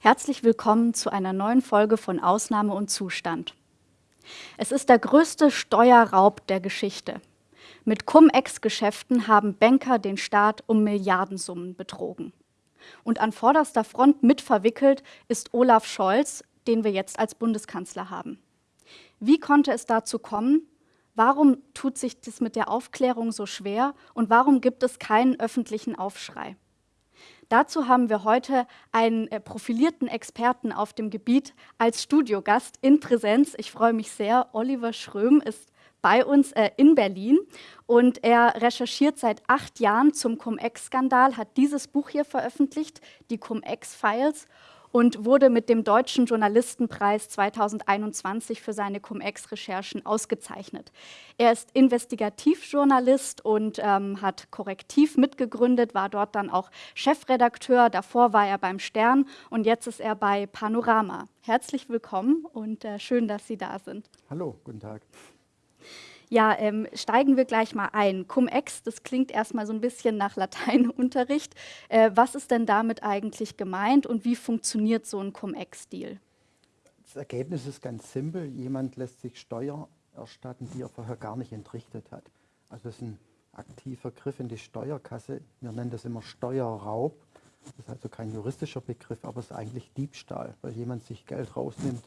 Herzlich willkommen zu einer neuen Folge von Ausnahme und Zustand. Es ist der größte Steuerraub der Geschichte. Mit Cum-Ex-Geschäften haben Banker den Staat um Milliardensummen betrogen. Und an vorderster Front mitverwickelt ist Olaf Scholz, den wir jetzt als Bundeskanzler haben. Wie konnte es dazu kommen? Warum tut sich das mit der Aufklärung so schwer und warum gibt es keinen öffentlichen Aufschrei? Dazu haben wir heute einen äh, profilierten Experten auf dem Gebiet als Studiogast in Präsenz. Ich freue mich sehr. Oliver Schröm ist bei uns äh, in Berlin und er recherchiert seit acht Jahren zum Cum-Ex-Skandal, hat dieses Buch hier veröffentlicht, die Cum-Ex-Files und wurde mit dem Deutschen Journalistenpreis 2021 für seine Cum-Ex-Recherchen ausgezeichnet. Er ist Investigativjournalist und ähm, hat Korrektiv mitgegründet, war dort dann auch Chefredakteur, davor war er beim Stern und jetzt ist er bei Panorama. Herzlich willkommen und äh, schön, dass Sie da sind. Hallo, guten Tag. Ja, ähm, steigen wir gleich mal ein. Cum-Ex, das klingt erstmal so ein bisschen nach Lateinunterricht. Äh, was ist denn damit eigentlich gemeint und wie funktioniert so ein Cum-Ex-Deal? Das Ergebnis ist ganz simpel. Jemand lässt sich Steuer erstatten, die er vorher gar nicht entrichtet hat. Also das ist ein aktiver Griff in die Steuerkasse. Wir nennen das immer Steuerraub. Das ist also kein juristischer Begriff, aber es ist eigentlich Diebstahl, weil jemand sich Geld rausnimmt,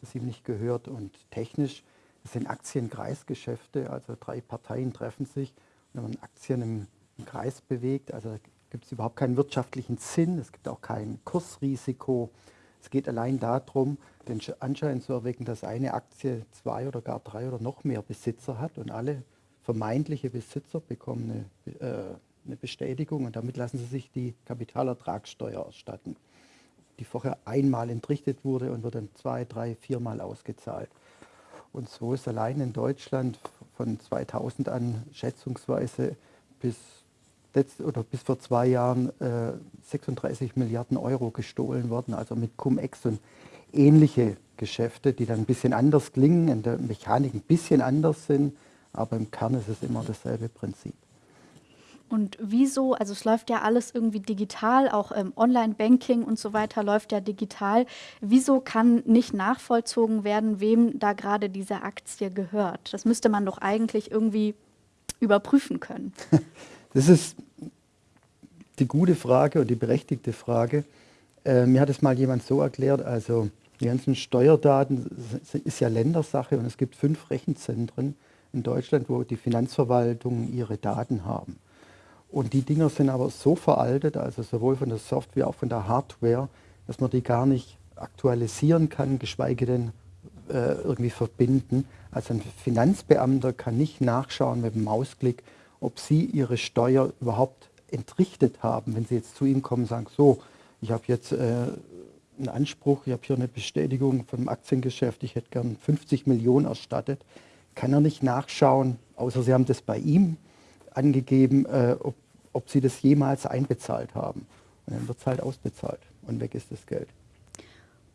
das ihm nicht gehört. Und technisch das sind Aktienkreisgeschäfte, also drei Parteien treffen sich und wenn man Aktien im, im Kreis bewegt, also gibt es überhaupt keinen wirtschaftlichen Sinn, es gibt auch kein Kursrisiko. Es geht allein darum, den Anschein zu erwecken, dass eine Aktie zwei oder gar drei oder noch mehr Besitzer hat und alle vermeintliche Besitzer bekommen eine, äh, eine Bestätigung und damit lassen sie sich die Kapitalertragssteuer erstatten, die vorher einmal entrichtet wurde und wird dann zwei, drei, viermal ausgezahlt. Und so ist allein in Deutschland von 2000 an schätzungsweise bis, oder bis vor zwei Jahren äh, 36 Milliarden Euro gestohlen worden, also mit Cum-Ex und ähnliche Geschäfte, die dann ein bisschen anders klingen, in der Mechanik ein bisschen anders sind, aber im Kern ist es immer dasselbe Prinzip. Und wieso, also es läuft ja alles irgendwie digital, auch ähm, Online-Banking und so weiter läuft ja digital. Wieso kann nicht nachvollzogen werden, wem da gerade diese Aktie gehört? Das müsste man doch eigentlich irgendwie überprüfen können. Das ist die gute Frage und die berechtigte Frage. Äh, mir hat es mal jemand so erklärt, also die ganzen Steuerdaten ist ja Ländersache und es gibt fünf Rechenzentren in Deutschland, wo die Finanzverwaltungen ihre Daten haben. Und die Dinger sind aber so veraltet, also sowohl von der Software, auch von der Hardware, dass man die gar nicht aktualisieren kann, geschweige denn äh, irgendwie verbinden. Also ein Finanzbeamter kann nicht nachschauen mit dem Mausklick, ob Sie Ihre Steuer überhaupt entrichtet haben. Wenn Sie jetzt zu ihm kommen und sagen, so, ich habe jetzt äh, einen Anspruch, ich habe hier eine Bestätigung vom Aktiengeschäft, ich hätte gern 50 Millionen erstattet, kann er nicht nachschauen, außer Sie haben das bei ihm angegeben, äh, ob, ob sie das jemals einbezahlt haben. Und dann wird es halt ausbezahlt und weg ist das Geld.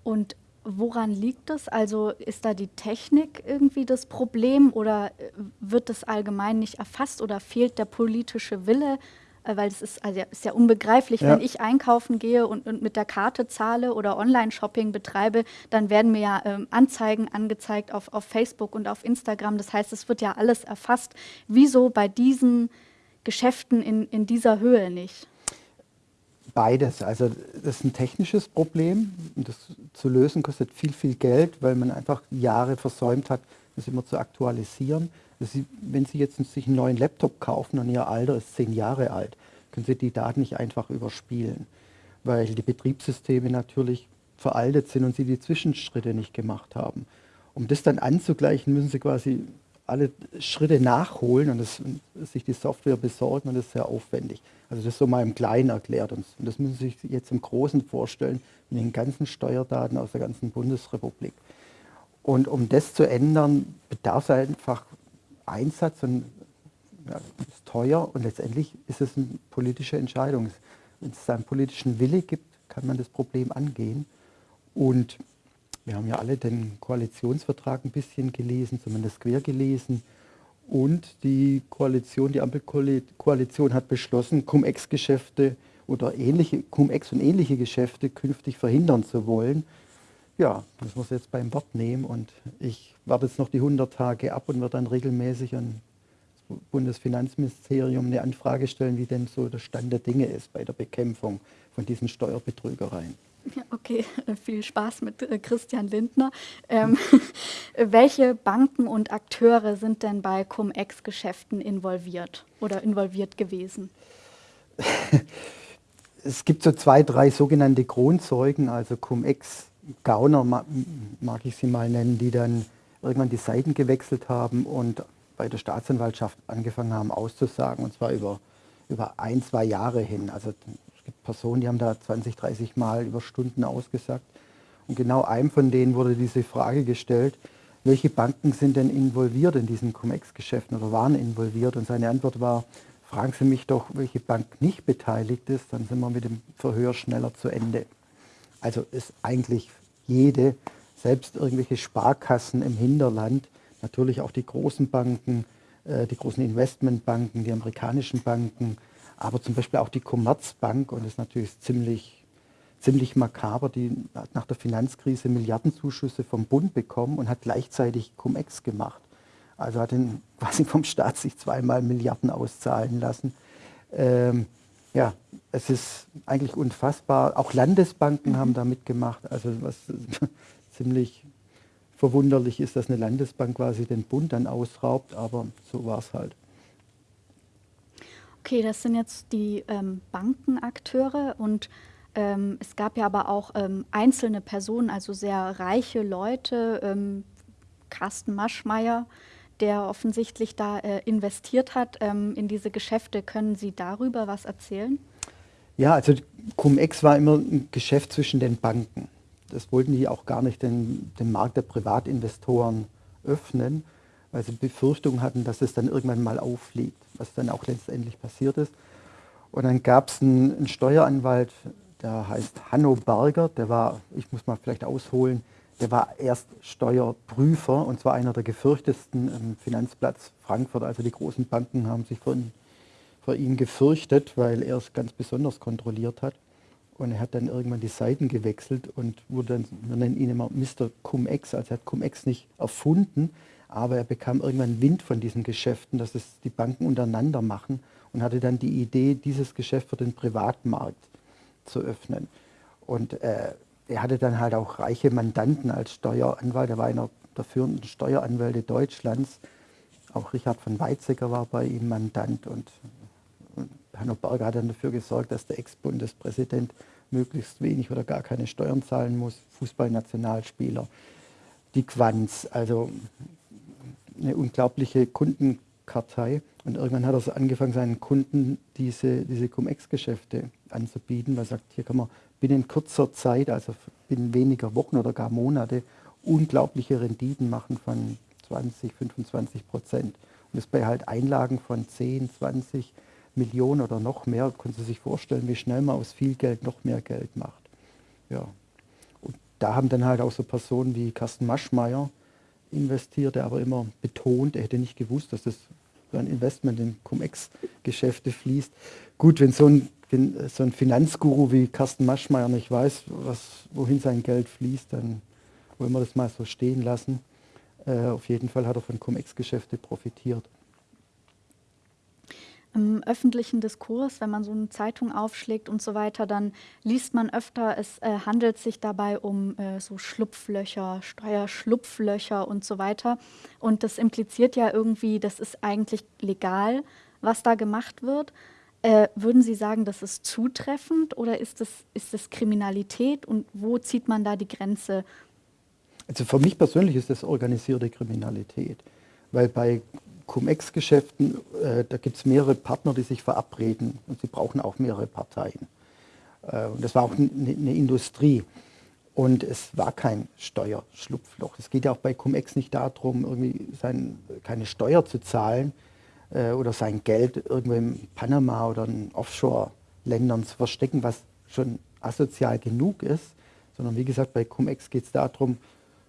Und woran liegt das? Also ist da die Technik irgendwie das Problem oder äh, wird das allgemein nicht erfasst oder fehlt der politische Wille? Äh, weil es ist, also ist ja unbegreiflich, ja. wenn ich einkaufen gehe und, und, mit der Karte zahle oder Online-Shopping betreibe, dann werden mir ja ähm, Anzeigen angezeigt auf, auf Facebook und auf Instagram. Das heißt, es wird ja alles erfasst. Wieso bei diesen Geschäften in, in dieser Höhe nicht? Beides. Also das ist ein technisches Problem. Das zu lösen kostet viel, viel Geld, weil man einfach Jahre versäumt hat, das immer zu aktualisieren. Sie, wenn Sie jetzt sich einen neuen Laptop kaufen und Ihr Alter ist zehn Jahre alt, können Sie die Daten nicht einfach überspielen, weil die Betriebssysteme natürlich veraltet sind und Sie die Zwischenschritte nicht gemacht haben. Um das dann anzugleichen, müssen Sie quasi alle Schritte nachholen und, das, und sich die Software besorgen und das ist sehr aufwendig. Also das ist so mal im Kleinen erklärt und das müssen Sie sich jetzt im Großen vorstellen mit den ganzen Steuerdaten aus der ganzen Bundesrepublik. Und um das zu ändern, bedarf es einfach Einsatz und ja, ist teuer und letztendlich ist es eine politische Entscheidung. Wenn es einen politischen Wille gibt, kann man das Problem angehen. Und wir haben ja alle den Koalitionsvertrag ein bisschen gelesen, zumindest quer gelesen. Und die Koalition, die Ampelkoalition hat beschlossen, Cum-Ex-Geschäfte oder ähnliche, Cum-Ex und ähnliche Geschäfte künftig verhindern zu wollen. Ja, das muss jetzt beim Wort nehmen und ich warte jetzt noch die 100 Tage ab und werde dann regelmäßig an das Bundesfinanzministerium eine Anfrage stellen, wie denn so der Stand der Dinge ist bei der Bekämpfung von diesen Steuerbetrügereien. Ja, okay, viel Spaß mit äh, Christian Lindner. Ähm, welche Banken und Akteure sind denn bei Cum-Ex-Geschäften involviert oder involviert gewesen? es gibt so zwei, drei sogenannte Kronzeugen, also Cum-Ex-Gauner mag ich sie mal nennen, die dann irgendwann die Seiten gewechselt haben und bei der Staatsanwaltschaft angefangen haben auszusagen, und zwar über, über ein, zwei Jahre hin. Also gibt Personen, die haben da 20, 30 Mal über Stunden ausgesagt. Und genau einem von denen wurde diese Frage gestellt, welche Banken sind denn involviert in diesen Cum-Ex-Geschäften oder waren involviert? Und seine Antwort war, fragen Sie mich doch, welche Bank nicht beteiligt ist, dann sind wir mit dem Verhör schneller zu Ende. Also ist eigentlich jede, selbst irgendwelche Sparkassen im Hinterland, natürlich auch die großen Banken, äh, die großen Investmentbanken, die amerikanischen Banken, aber zum Beispiel auch die Commerzbank, und das ist natürlich ziemlich, ziemlich makaber, die hat nach der Finanzkrise Milliardenzuschüsse vom Bund bekommen und hat gleichzeitig Cum-Ex gemacht. Also hat ihn quasi vom Staat sich zweimal Milliarden auszahlen lassen. Ähm, ja, es ist eigentlich unfassbar. Auch Landesbanken mhm. haben da mitgemacht. Also was ziemlich verwunderlich ist, dass eine Landesbank quasi den Bund dann ausraubt, aber so war es halt. Okay, das sind jetzt die ähm, Bankenakteure und ähm, es gab ja aber auch ähm, einzelne Personen, also sehr reiche Leute, ähm, Carsten Maschmeyer, der offensichtlich da äh, investiert hat ähm, in diese Geschäfte. Können Sie darüber was erzählen? Ja, also Cum-Ex war immer ein Geschäft zwischen den Banken. Das wollten die auch gar nicht den, den Markt der Privatinvestoren öffnen, weil sie Befürchtungen hatten, dass es dann irgendwann mal auffliegt, was dann auch letztendlich passiert ist. Und dann gab es einen, einen Steueranwalt, der heißt Hanno Berger, der war, ich muss mal vielleicht ausholen, der war erst Steuerprüfer und zwar einer der gefürchtesten im Finanzplatz Frankfurt. Also die großen Banken haben sich vor, vor ihm gefürchtet, weil er es ganz besonders kontrolliert hat. Und er hat dann irgendwann die Seiten gewechselt und wurde dann, wir nennen ihn immer Mr. Cum-Ex, also er hat Cum-Ex nicht erfunden, aber er bekam irgendwann Wind von diesen Geschäften, dass es die Banken untereinander machen und hatte dann die Idee, dieses Geschäft für den Privatmarkt zu öffnen. Und äh, er hatte dann halt auch reiche Mandanten als Steueranwalt. Er war einer der führenden Steueranwälte Deutschlands. Auch Richard von Weizsäcker war bei ihm Mandant und, und Hanno Berger hat dann dafür gesorgt, dass der Ex-Bundespräsident möglichst wenig oder gar keine Steuern zahlen muss. Fußballnationalspieler, die Quanz, also eine unglaubliche Kundenkartei. Und irgendwann hat er so angefangen, seinen Kunden diese, diese Cum-Ex-Geschäfte anzubieten, weil er sagt, hier kann man binnen kurzer Zeit, also binnen weniger Wochen oder gar Monate, unglaubliche Renditen machen von 20, 25 Prozent. Und das bei halt Einlagen von 10, 20 Millionen oder noch mehr, können Sie sich vorstellen, wie schnell man aus viel Geld noch mehr Geld macht. Ja. Und da haben dann halt auch so Personen wie Carsten Maschmeyer investiert, der aber immer betont, er hätte nicht gewusst, dass das ein Investment in Cum-Ex-Geschäfte fließt. Gut, wenn so ein wenn so ein Finanzguru wie Carsten Maschmeyer nicht weiß, was, wohin sein Geld fließt, dann wollen wir das mal so stehen lassen. Äh, auf jeden Fall hat er von Cum-Ex-Geschäfte profitiert. Im öffentlichen Diskurs, wenn man so eine Zeitung aufschlägt und so weiter, dann liest man öfter, es äh, handelt sich dabei um äh, so Schlupflöcher, Steuerschlupflöcher und so weiter. Und das impliziert ja irgendwie, das ist eigentlich legal, was da gemacht wird. Äh, würden Sie sagen, das ist zutreffend oder ist das, ist das Kriminalität und wo zieht man da die Grenze? Also für mich persönlich ist das organisierte Kriminalität, weil bei Cum-Ex-Geschäften, äh, da gibt es mehrere Partner, die sich verabreden und sie brauchen auch mehrere Parteien. Äh, und das war auch eine, eine Industrie. Und es war kein Steuerschlupfloch. Es geht ja auch bei Cum-Ex nicht darum, irgendwie sein, keine Steuer zu zahlen, äh, oder sein Geld irgendwo in Panama oder in Offshore-Ländern zu verstecken, was schon asozial genug ist, sondern wie gesagt, bei Cum-Ex geht es darum,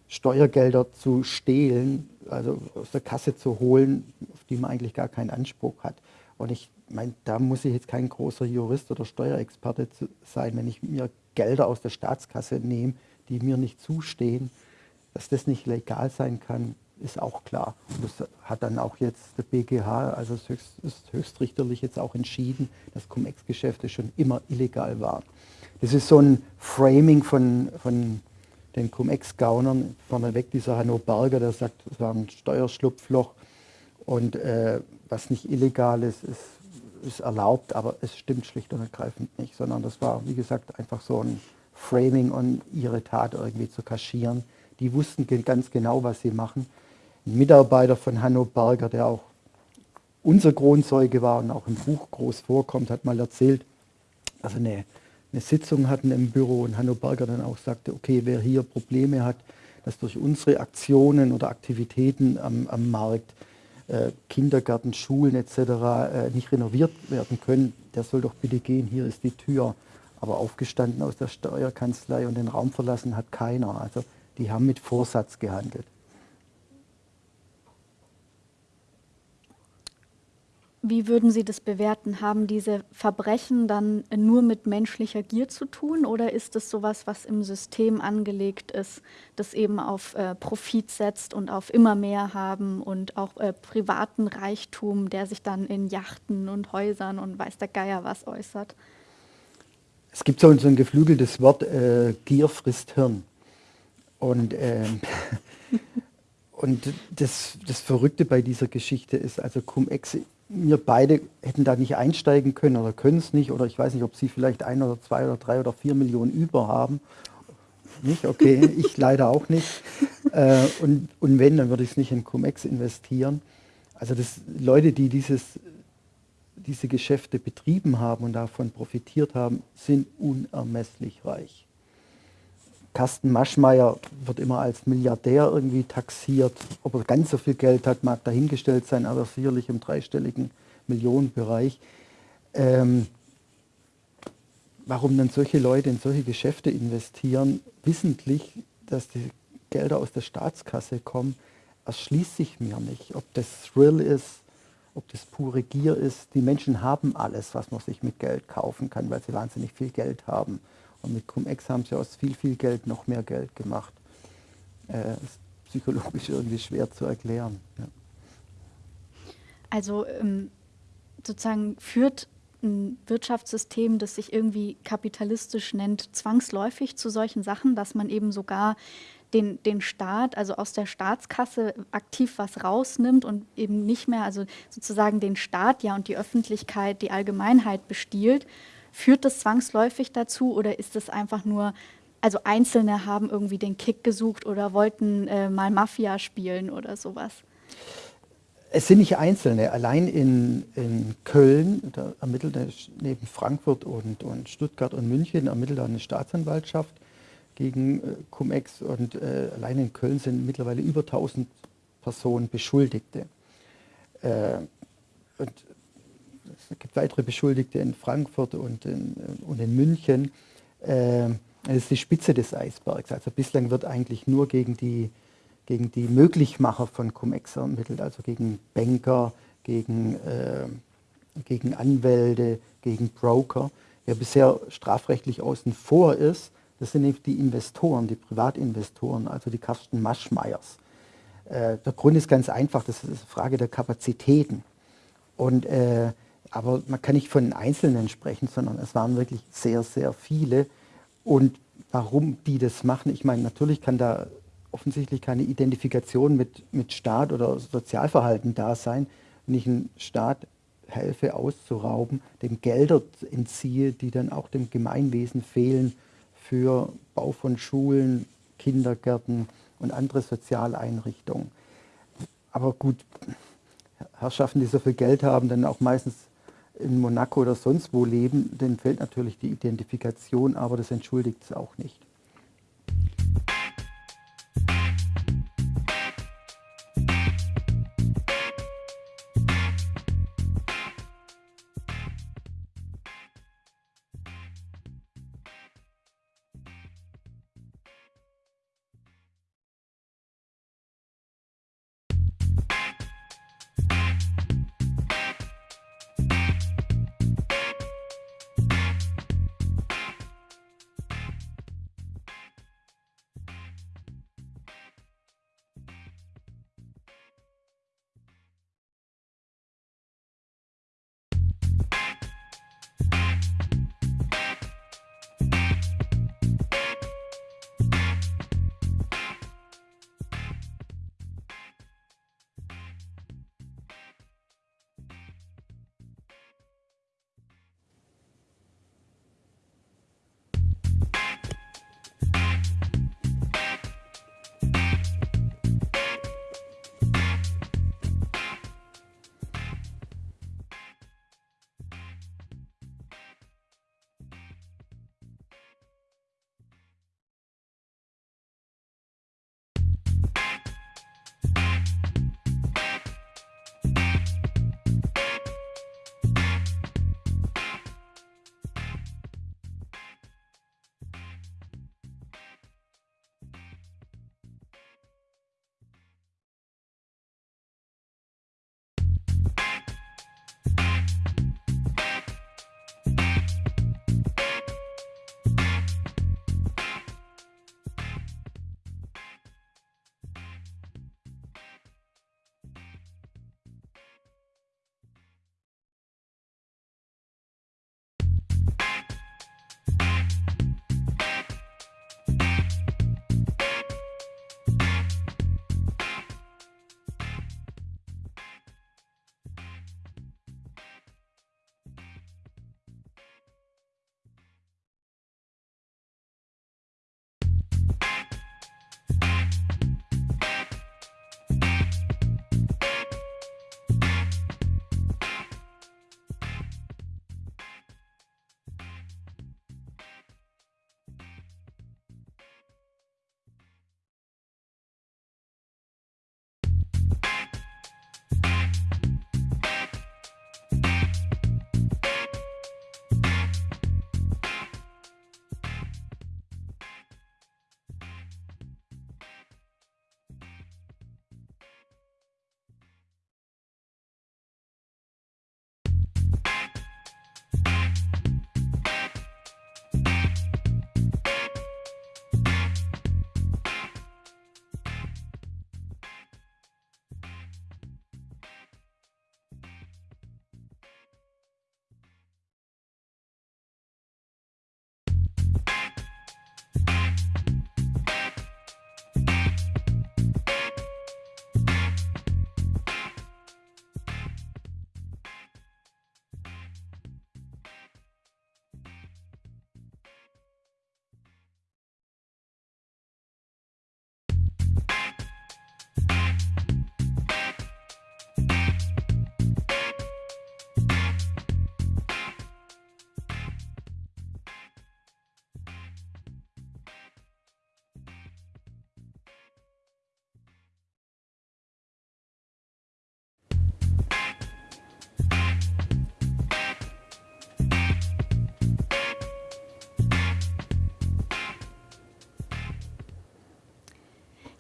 Steuergelder zu stehlen, also aus der Kasse zu holen, auf die man eigentlich gar keinen Anspruch hat. Und ich mein, da muss ich jetzt kein großer Jurist oder Steuerexperte sein, wenn ich mir Gelder aus der Staatskasse nehme, die mir nicht zustehen, dass das nicht legal sein kann, ist auch klar. Und das hat dann auch jetzt der BGH, also das, höchst, das höchstrichterlich jetzt auch entschieden, dass Cum-Ex-Geschäfte schon immer illegal waren. Das ist so ein Framing von, von den Cum-Ex-Gaunern, vorneweg dieser Hanno Berger, der sagt, es war ein Steuerschlupfloch und äh, was nicht illegal ist, ist, ist erlaubt, aber es stimmt schlicht und ergreifend nicht, sondern das war, wie gesagt, einfach so ein Framing und ihre Tat irgendwie zu kaschieren. Die wussten ganz genau, was sie machen. Ein Mitarbeiter von Hanno Berger, der auch unser Kronzeuge war und auch im Buch groß vorkommt, hat mal erzählt, dass er eine, eine Sitzung hatten im Büro und Hanno Berger dann auch sagte, okay, wer hier Probleme hat, dass durch unsere Aktionen oder Aktivitäten am, am Markt äh, Kindergärten, Schulen etc. Äh, nicht renoviert werden können, der soll doch bitte gehen, hier ist die Tür. Aber aufgestanden aus der Steuerkanzlei und den Raum verlassen hat keiner. Also die haben mit Vorsatz gehandelt. Wie würden Sie das bewerten? Haben diese Verbrechen dann nur mit menschlicher Gier zu tun oder ist es sowas, was im System angelegt ist, das eben auf äh, Profit setzt und auf immer mehr haben und auch äh, privaten Reichtum, der sich dann in Yachten und Häusern und weiß der Geier was äußert? Es gibt so, ein geflügeltes Wort, äh, Gier frisst Hirn. Und, ähm, und das, das Verrückte bei dieser Geschichte ist, also Cum-Ex wir beide hätten da nicht einsteigen können oder können es nicht oder ich weiß nicht, ob Sie vielleicht ein oder zwei oder drei oder vier Millionen über haben. Nicht? Okay, ich leider auch nicht. Äh, und, und wenn, dann würde ich es nicht in Cum-Ex investieren. Also das, Leute, die dieses, diese Geschäfte betrieben haben und davon profitiert haben, sind unermesslich reich. Carsten Maschmeyer wird immer als Milliardär irgendwie taxiert. Ob er ganz so viel Geld hat, mag dahingestellt sein, aber sicherlich im dreistelligen Millionenbereich. Ähm, warum dann solche Leute in solche Geschäfte investieren, wissentlich, dass die Gelder aus der Staatskasse kommen, erschließt sich mir nicht. Ob das Thrill ist, ob das pure Gier ist. Die Menschen haben alles, was man sich mit Geld kaufen kann, weil sie wahnsinnig viel Geld haben. Und mit Cum-Ex haben sie aus viel, viel Geld noch mehr Geld gemacht. Äh, ist psychologisch irgendwie schwer zu erklären. Ja. Also ähm, sozusagen führt ein Wirtschaftssystem, das sich irgendwie kapitalistisch nennt, zwangsläufig zu solchen Sachen, dass man eben sogar den, den Staat, also aus der Staatskasse aktiv was rausnimmt und eben nicht mehr, also sozusagen den Staat ja und die Öffentlichkeit, die Allgemeinheit bestiehlt Führt das zwangsläufig dazu oder ist es einfach nur, also Einzelne haben irgendwie den Kick gesucht oder wollten äh, mal Mafia spielen oder sowas? Es sind nicht Einzelne. Allein in, in Köln, da ermittelt neben Frankfurt und, und Stuttgart und München, ermittelt eine Staatsanwaltschaft gegen äh, Cum-Ex und äh, allein in Köln sind mittlerweile über 1000 Personen Beschuldigte. Äh, und es gibt weitere Beschuldigte in Frankfurt und in, und in München. Äh, das ist die Spitze des Eisbergs. Also bislang wird eigentlich nur gegen die, gegen die Möglichmacher von Cum-Ex ermittelt, also gegen Banker, gegen, äh, gegen Anwälte, gegen Broker. Wer bisher strafrechtlich außen vor ist, das sind die Investoren, die Privatinvestoren, also die Karsten Maschmeyers. Äh, der Grund ist ganz einfach, das ist eine Frage der Kapazitäten. Und äh, aber man kann nicht von Einzelnen sprechen, sondern es waren wirklich sehr, sehr viele. Und warum die das machen, ich meine, natürlich kann da offensichtlich keine Identifikation mit, mit Staat oder Sozialverhalten da sein, wenn ich einen Staat helfe auszurauben, dem Gelder entziehe, die dann auch dem Gemeinwesen fehlen für Bau von Schulen, Kindergärten und andere Sozialeinrichtungen. Aber gut, Herrschaften, die so viel Geld haben, dann auch meistens in Monaco oder sonst wo leben, denen fällt natürlich die Identifikation, aber das entschuldigt es auch nicht.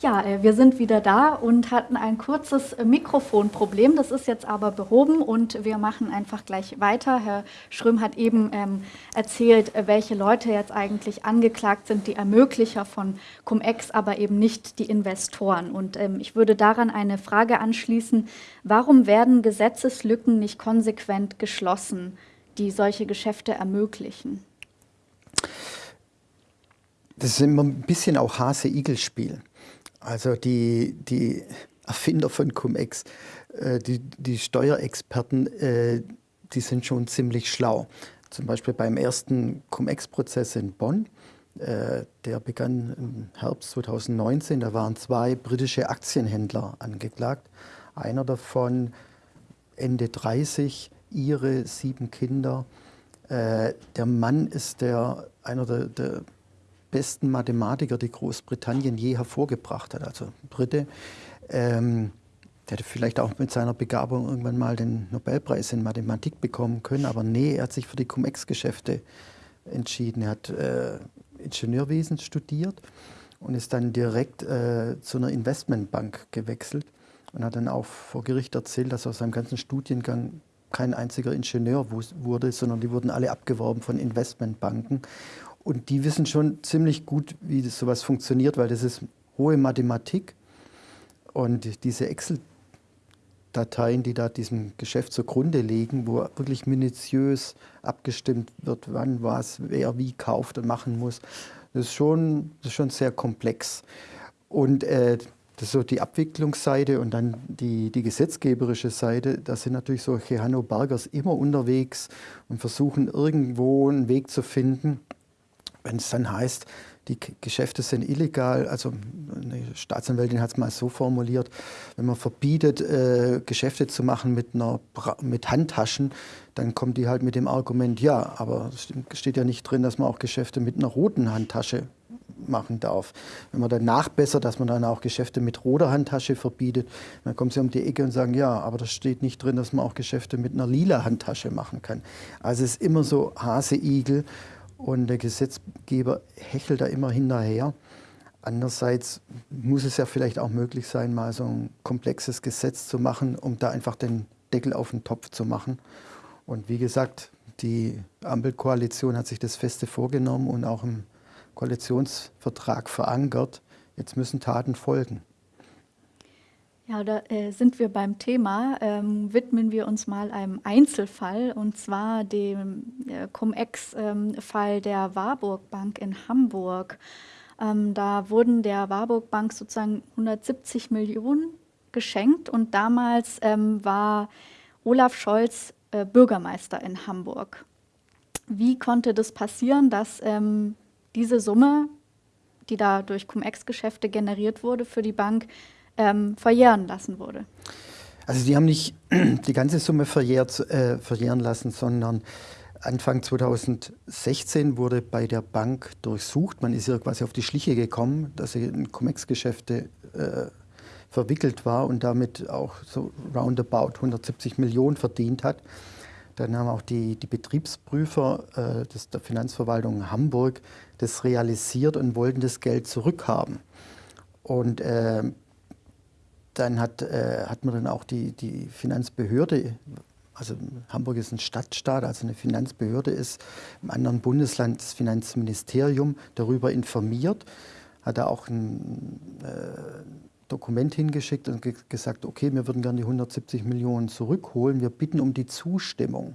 Ja, äh, wir sind wieder da und hatten ein kurzes Mikrofonproblem. Das ist jetzt aber behoben und wir machen einfach gleich weiter. Herr Schröm hat eben ähm, erzählt, äh, welche Leute jetzt eigentlich angeklagt sind, die Ermöglicher von Cum-Ex, aber eben nicht die Investoren. Und ähm, ich würde daran eine Frage anschließen. Warum werden Gesetzeslücken nicht konsequent geschlossen, die solche Geschäfte ermöglichen? Das ist immer ein bisschen auch Hase-Igel-Spiel. Also die, die Erfinder von Cum-Ex, äh, die, die Steuerexperten, äh, die sind schon ziemlich schlau. Zum Beispiel beim ersten Cum-Ex-Prozess in Bonn, äh, der begann im Herbst 2019, da waren zwei britische Aktienhändler angeklagt. Einer davon Ende 30, ihre sieben Kinder. Äh, der Mann ist der, einer der, der besten Mathematiker, die Großbritannien je hervorgebracht hat, also Brite. Ähm, der hätte vielleicht auch mit seiner Begabung irgendwann mal den Nobelpreis in Mathematik bekommen können, aber nee, er hat sich für die Cum-Ex-Geschäfte entschieden. Er hat äh, Ingenieurwesen studiert und ist dann direkt äh, zu einer Investmentbank gewechselt und hat dann auch vor Gericht erzählt, dass aus seinem ganzen Studiengang kein einziger Ingenieur wurde, sondern die wurden alle abgeworben von Investmentbanken. Und die wissen schon ziemlich gut, wie das sowas funktioniert, weil das ist hohe Mathematik. Und diese Excel-Dateien, die da diesem Geschäft zugrunde liegen, wo wirklich minutiös abgestimmt wird, wann was, wer wie kauft und machen muss, das ist schon, das ist schon sehr komplex. Und äh, das ist so die Abwicklungsseite und dann die, die gesetzgeberische Seite. Da sind natürlich solche Hanno Bergers immer unterwegs und versuchen irgendwo einen Weg zu finden, wenn es dann heißt, die Geschäfte sind illegal, also eine Staatsanwältin hat es mal so formuliert, wenn man verbietet, äh, Geschäfte zu machen mit, einer, mit Handtaschen, dann kommt die halt mit dem Argument, ja, aber es steht ja nicht drin, dass man auch Geschäfte mit einer roten Handtasche machen darf. Wenn man dann nachbessert, dass man dann auch Geschäfte mit roter Handtasche verbietet, dann kommen sie um die Ecke und sagen, ja, aber das steht nicht drin, dass man auch Geschäfte mit einer lila Handtasche machen kann. Also es ist immer so Hase-Igel. Und der Gesetzgeber hechelt da immer hinterher. Andererseits muss es ja vielleicht auch möglich sein, mal so ein komplexes Gesetz zu machen, um da einfach den Deckel auf den Topf zu machen. Und wie gesagt, die Ampelkoalition hat sich das feste vorgenommen und auch im Koalitionsvertrag verankert. Jetzt müssen Taten folgen. Ja, da äh, sind wir beim Thema. Ähm, widmen wir uns mal einem Einzelfall und zwar dem äh, Cum-Ex-Fall ähm, der Warburg Bank in Hamburg. Ähm, da wurden der Warburg Bank sozusagen 170 Millionen geschenkt und damals ähm, war Olaf Scholz äh, Bürgermeister in Hamburg. Wie konnte das passieren, dass ähm, diese Summe, die da durch Cum-Ex-Geschäfte generiert wurde für die Bank, ähm, verjähren lassen wurde. Also die haben nicht die ganze Summe verjährt, äh, verjähren lassen, sondern Anfang 2016 wurde bei der Bank durchsucht. Man ist ihr quasi auf die Schliche gekommen, dass sie in Cum-Ex-Geschäfte äh, verwickelt war und damit auch so roundabout 170 Millionen verdient hat. Dann haben auch die, die Betriebsprüfer äh, des, der Finanzverwaltung Hamburg das realisiert und wollten das Geld zurückhaben. Und äh, dann hat, äh, hat man dann auch die, die Finanzbehörde, also Hamburg ist ein Stadtstaat, also eine Finanzbehörde ist im anderen Bundesland das Finanzministerium darüber informiert, hat da auch ein äh, Dokument hingeschickt und ge gesagt, okay, wir würden gerne die 170 Millionen zurückholen, wir bitten um die Zustimmung.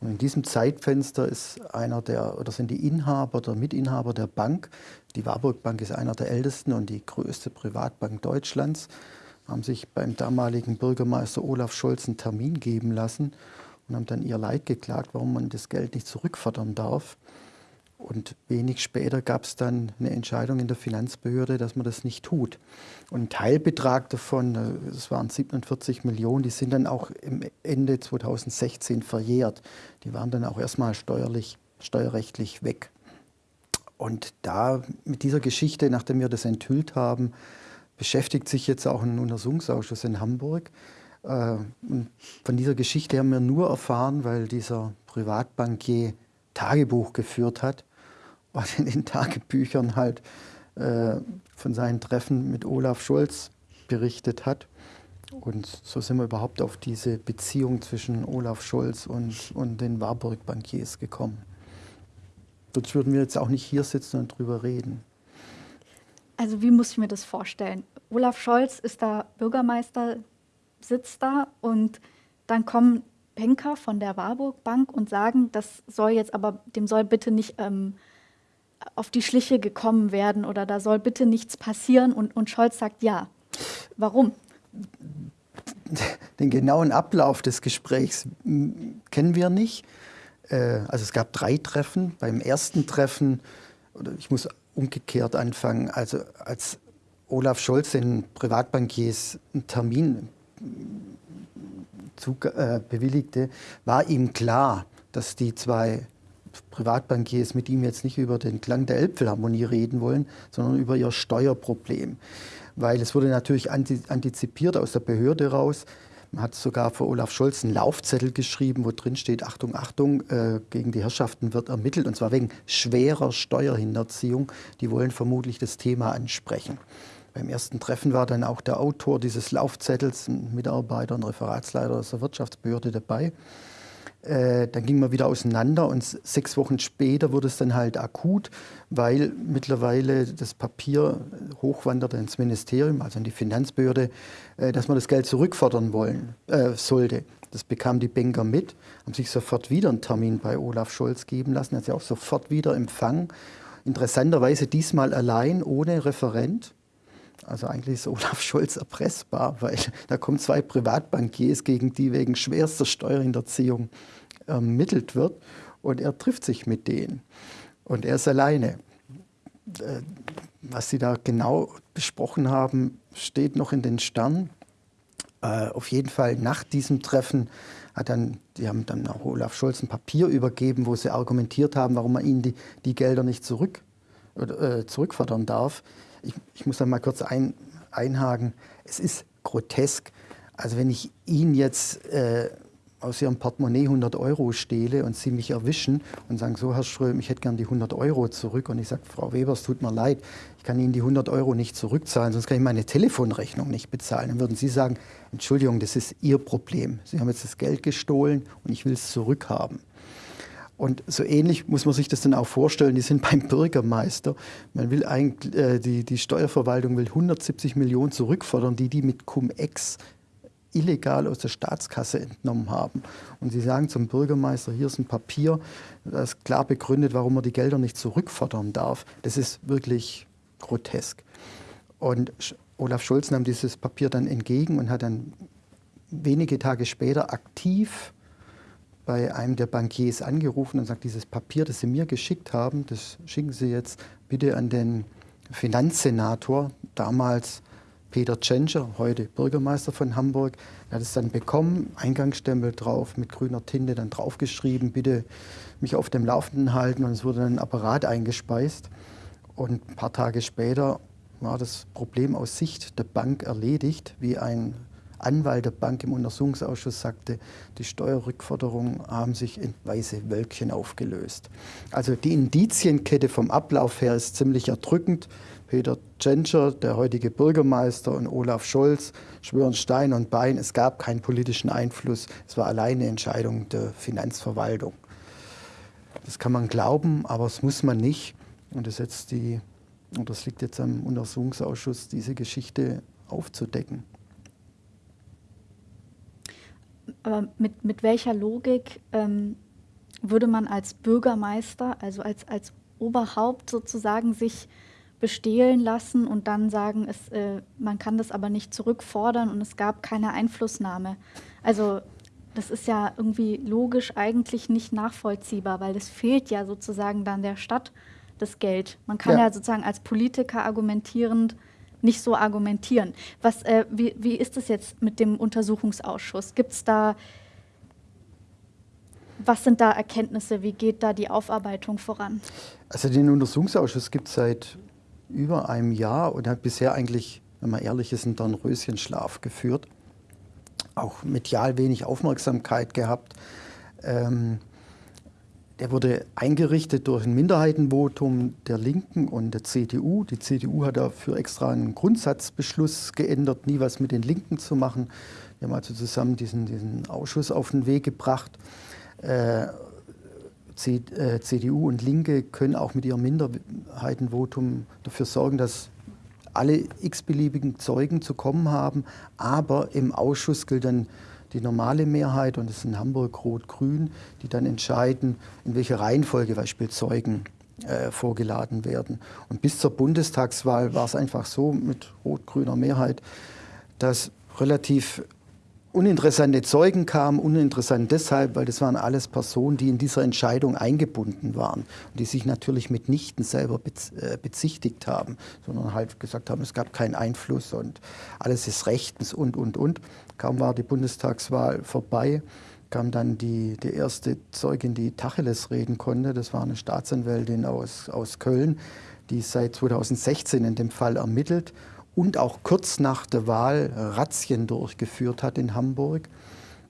Und in diesem Zeitfenster ist einer der, oder sind die Inhaber oder Mitinhaber der Bank, die Warburg Bank ist einer der ältesten und die größte Privatbank Deutschlands, haben sich beim damaligen Bürgermeister Olaf Scholz einen Termin geben lassen und haben dann ihr Leid geklagt, warum man das Geld nicht zurückfordern darf. Und wenig später gab es dann eine Entscheidung in der Finanzbehörde, dass man das nicht tut. Und ein Teilbetrag davon, äh, das waren 47 Millionen, die sind dann auch Ende 2016 verjährt. Die waren dann auch erstmal steuerlich, steuerrechtlich weg. Und da mit dieser Geschichte, nachdem wir das enthüllt haben, beschäftigt sich jetzt auch ein Untersuchungsausschuss in Hamburg. Äh, und von dieser Geschichte haben wir nur erfahren, weil dieser Privatbankier Tagebuch geführt hat und in den Tagebüchern halt äh, von seinen Treffen mit Olaf Scholz berichtet hat. Und so sind wir überhaupt auf diese Beziehung zwischen Olaf Scholz und, und den Warburg-Bankiers gekommen. Sonst würden wir jetzt auch nicht hier sitzen und drüber reden. Also wie muss ich mir das vorstellen? Olaf Scholz ist da Bürgermeister, sitzt da und dann kommen Banker von der Warburg Bank und sagen, das soll jetzt aber, dem soll bitte nicht ähm, auf die Schliche gekommen werden oder da soll bitte nichts passieren und, und Scholz sagt ja. Warum? Den genauen Ablauf des Gesprächs kennen wir nicht. Äh, also es gab drei Treffen. Beim ersten Treffen, oder ich muss umgekehrt anfangen, also als Olaf Scholz den Privatbankiers einen Termin zu, äh, bewilligte, war ihm klar, dass die zwei Privatbankiers mit ihm jetzt nicht über den Klang der Elbphilharmonie reden wollen, sondern über ihr Steuerproblem. Weil es wurde natürlich antizipiert aus der Behörde raus, hat sogar für Olaf Scholz einen Laufzettel geschrieben, wo drin steht, Achtung, Achtung, äh, gegen die Herrschaften wird ermittelt, und zwar wegen schwerer Steuerhinterziehung. Die wollen vermutlich das Thema ansprechen. Beim ersten Treffen war dann auch der Autor dieses Laufzettels, ein Mitarbeiter, ein Referatsleiter aus der Wirtschaftsbehörde dabei. Äh, dann ging man wieder auseinander und sechs Wochen später wurde es dann halt akut, weil mittlerweile das Papier hochwanderte ins Ministerium, also in die Finanzbehörde, äh, dass man das Geld zurückfordern wollen äh, sollte. Das bekam die Banker mit, haben sich sofort wieder einen Termin bei Olaf Scholz geben lassen, hat sie auch sofort wieder empfangen. Interessanterweise diesmal allein, ohne Referent. Also eigentlich ist Olaf Scholz erpressbar, weil da kommen zwei Privatbankiers, gegen die wegen schwerster Steuerhinterziehung ermittelt wird. Und er trifft sich mit denen. Und er ist alleine. Äh, was Sie da genau besprochen haben, steht noch in den Sternen. Äh, auf jeden Fall nach diesem Treffen hat dann, die haben dann auch Olaf Scholz ein Papier übergeben, wo sie argumentiert haben, warum man ihnen die, die Gelder nicht zurück, äh, zurückfordern darf ich, ich muss da mal kurz ein, einhaken. Es ist grotesk. Also wenn ich Ihnen jetzt äh, aus Ihrem Portemonnaie 100 Euro stehle und Sie mich erwischen und sagen, so Herr Ström, ich hätte gern die 100 Euro zurück und ich sage, Frau Weber, es tut mir leid, ich kann Ihnen die 100 Euro nicht zurückzahlen, sonst kann ich meine Telefonrechnung nicht bezahlen. Dann würden Sie sagen, Entschuldigung, das ist Ihr Problem. Sie haben jetzt das Geld gestohlen und ich will es zurückhaben. Und so ähnlich muss man sich das dann auch vorstellen. Die sind beim Bürgermeister. Man will eigentlich, äh, die, die Steuerverwaltung will 170 Millionen zurückfordern, die die mit Cum-Ex illegal aus der Staatskasse entnommen haben. Und sie sagen zum Bürgermeister, hier ist ein Papier, das klar begründet, warum er die Gelder nicht zurückfordern darf. Das ist wirklich grotesk. Und Olaf Scholz nahm dieses Papier dann entgegen und hat dann wenige Tage später aktiv bei einem der Bankiers angerufen und sagt, dieses Papier, das Sie mir geschickt haben, das schicken Sie jetzt bitte an den Finanzsenator, damals Peter Tschentscher, heute Bürgermeister von Hamburg. Er hat es dann bekommen, Eingangsstempel drauf, mit grüner Tinte dann draufgeschrieben, bitte mich auf dem Laufenden halten und es wurde dann ein Apparat eingespeist. Und ein paar Tage später war das Problem aus Sicht der Bank erledigt, wie ein Anwalt der Bank im Untersuchungsausschuss sagte, die Steuerrückforderungen haben sich in weiße Wölkchen aufgelöst. Also die Indizienkette vom Ablauf her ist ziemlich erdrückend. Peter Tschentscher, der heutige Bürgermeister, und Olaf Scholz schwören Stein und Bein. Es gab keinen politischen Einfluss. Es war alleine Entscheidung der Finanzverwaltung. Das kann man glauben, aber das muss man nicht. Und das, jetzt die, und das liegt jetzt am Untersuchungsausschuss, diese Geschichte aufzudecken. Aber mit, mit welcher Logik ähm, würde man als Bürgermeister, also als, als Oberhaupt sozusagen sich bestehlen lassen und dann sagen, es, äh, man kann das aber nicht zurückfordern und es gab keine Einflussnahme. Also das ist ja irgendwie logisch eigentlich nicht nachvollziehbar, weil es fehlt ja sozusagen dann der Stadt das Geld. Man kann ja, ja sozusagen als Politiker argumentierend nicht so argumentieren. Was, äh, wie, wie ist es jetzt mit dem Untersuchungsausschuss? Gibt es da, was sind da Erkenntnisse? Wie geht da die Aufarbeitung voran? Also den Untersuchungsausschuss gibt es seit über einem Jahr und hat bisher eigentlich, wenn man ehrlich ist, einen Dornröschenschlaf geführt. Auch medial wenig Aufmerksamkeit gehabt. Ähm, der wurde eingerichtet durch ein Minderheitenvotum der Linken und der CDU. Die CDU hat dafür extra einen Grundsatzbeschluss geändert, nie was mit den Linken zu machen. Wir haben also zusammen diesen, diesen Ausschuss auf den Weg gebracht. Äh, CDU äh, und Linke können auch mit ihrem Minderheitenvotum dafür sorgen, dass alle x-beliebigen Zeugen zu kommen haben. Aber im Ausschuss gilt dann die normale Mehrheit und es sind Hamburg Rot-Grün, die dann entscheiden, in welcher Reihenfolge beispielsweise Zeugen äh, vorgeladen werden. Und bis zur Bundestagswahl war es einfach so mit rot-grüner Mehrheit, dass relativ uninteressante Zeugen kamen, uninteressant deshalb, weil das waren alles Personen, die in dieser Entscheidung eingebunden waren und die sich natürlich mitnichten selber äh, bezichtigt haben, sondern halt gesagt haben, es gab keinen Einfluss und alles ist rechtens und, und, und. Kaum war die Bundestagswahl vorbei, kam dann die, die erste Zeugin, die Tacheles reden konnte. Das war eine Staatsanwältin aus, aus Köln, die seit 2016 in dem Fall ermittelt und auch kurz nach der Wahl Razzien durchgeführt hat in Hamburg.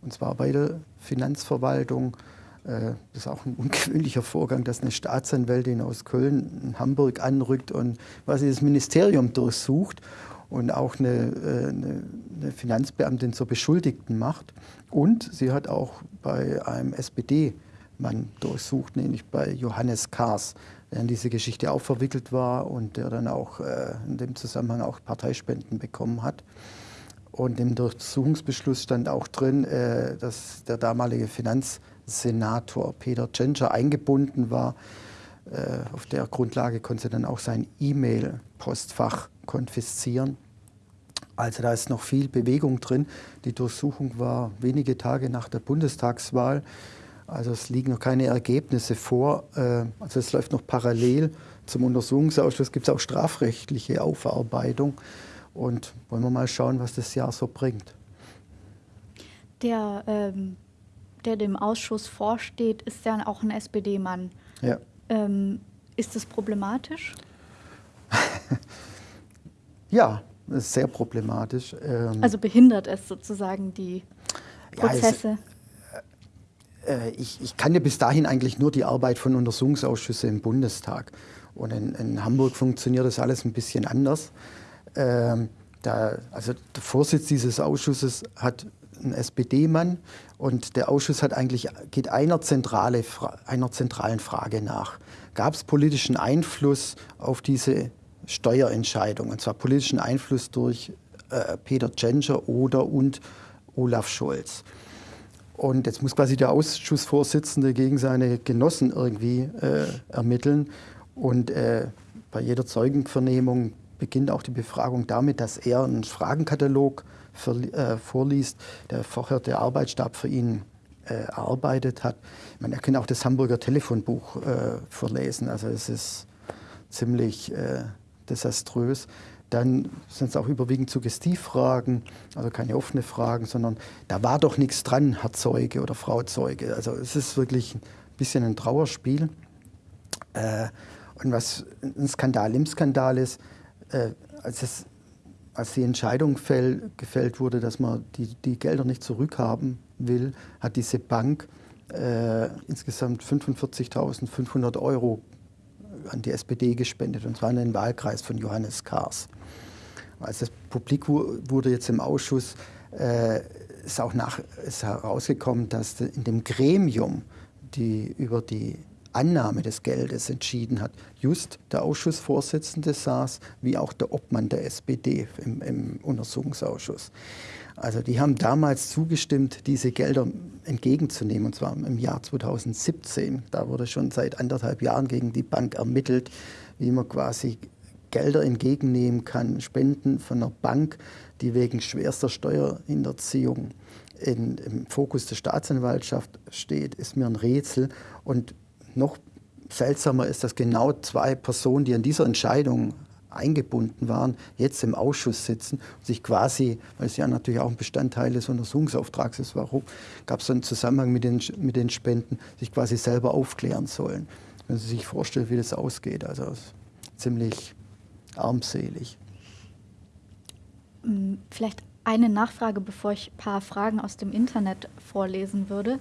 Und zwar bei der Finanzverwaltung. Äh, das ist auch ein ungewöhnlicher Vorgang, dass eine Staatsanwältin aus Köln in Hamburg anrückt und quasi das Ministerium durchsucht und auch eine, äh, eine, eine Finanzbeamtin zur Beschuldigten macht. Und sie hat auch bei einem SPD-Mann durchsucht, nämlich bei Johannes Kahrs der in diese Geschichte auch verwickelt war und der dann auch äh, in dem Zusammenhang auch Parteispenden bekommen hat. Und im Durchsuchungsbeschluss stand auch drin, äh, dass der damalige Finanzsenator Peter Tschentscher eingebunden war. Äh, auf der Grundlage konnte dann auch sein E-Mail-Postfach konfiszieren. Also da ist noch viel Bewegung drin. Die Durchsuchung war wenige Tage nach der Bundestagswahl. Also es liegen noch keine Ergebnisse vor. Äh, also es läuft noch parallel zum Untersuchungsausschuss. Gibt es auch strafrechtliche Aufarbeitung. Und wollen wir mal schauen, was das Jahr so bringt. Der, ähm, der dem Ausschuss vorsteht, ist ja auch ein SPD-Mann. Ja. Ähm, ist das problematisch? ja, ist sehr problematisch. Ähm, also behindert es sozusagen die Prozesse? Ja, ich, ich kannte bis dahin eigentlich nur die Arbeit von Untersuchungsausschüssen im Bundestag. Und in, in Hamburg funktioniert das alles ein bisschen anders. Ähm, da, also der Vorsitz dieses Ausschusses hat einen SPD-Mann und der Ausschuss hat eigentlich, geht einer, zentrale, einer zentralen Frage nach. Gab es politischen Einfluss auf diese Steuerentscheidung? Und zwar politischen Einfluss durch äh, Peter Tschentscher oder und Olaf Scholz. Und jetzt muss quasi der Ausschussvorsitzende gegen seine Genossen irgendwie äh, ermitteln. Und äh, bei jeder Zeugenvernehmung beginnt auch die Befragung damit, dass er einen Fragenkatalog für, äh, vorliest, der vorher der Arbeitsstab für ihn äh, erarbeitet hat. Er kann auch das Hamburger Telefonbuch äh, verlesen. Also es ist ziemlich äh, desaströs. Dann sind es auch überwiegend Suggestivfragen, also keine offenen Fragen, sondern da war doch nichts dran, Herr Zeuge oder Frau Zeuge. Also es ist wirklich ein bisschen ein Trauerspiel. Äh, und was ein Skandal im Skandal ist, äh, als, es, als die Entscheidung fäll, gefällt wurde, dass man die, die Gelder nicht zurückhaben will, hat diese Bank äh, insgesamt 45.500 Euro an die SPD gespendet, und zwar in den Wahlkreis von Johannes Kahrs. Als das publik wurde jetzt im Ausschuss, äh, ist auch nach, ist herausgekommen, dass in dem Gremium, die über die Annahme des Geldes entschieden hat, just der Ausschussvorsitzende saß, wie auch der Obmann der SPD im, im Untersuchungsausschuss. Also die haben damals zugestimmt, diese Gelder entgegenzunehmen, und zwar im Jahr 2017. Da wurde schon seit anderthalb Jahren gegen die Bank ermittelt, wie man quasi Gelder entgegennehmen kann, Spenden von einer Bank, die wegen schwerster Steuerhinterziehung in, im Fokus der Staatsanwaltschaft steht, ist mir ein Rätsel. Und noch seltsamer ist, dass genau zwei Personen, die an dieser Entscheidung eingebunden waren, jetzt im Ausschuss sitzen und sich quasi, weil es ja natürlich auch ein Bestandteil des Untersuchungsauftrags ist, warum gab es einen Zusammenhang mit den, mit den Spenden, sich quasi selber aufklären sollen. Wenn Sie sich vorstellen, wie das ausgeht, also ziemlich armselig. Mm, vielleicht eine Nachfrage, bevor ich ein paar Fragen aus dem Internet vorlesen würde.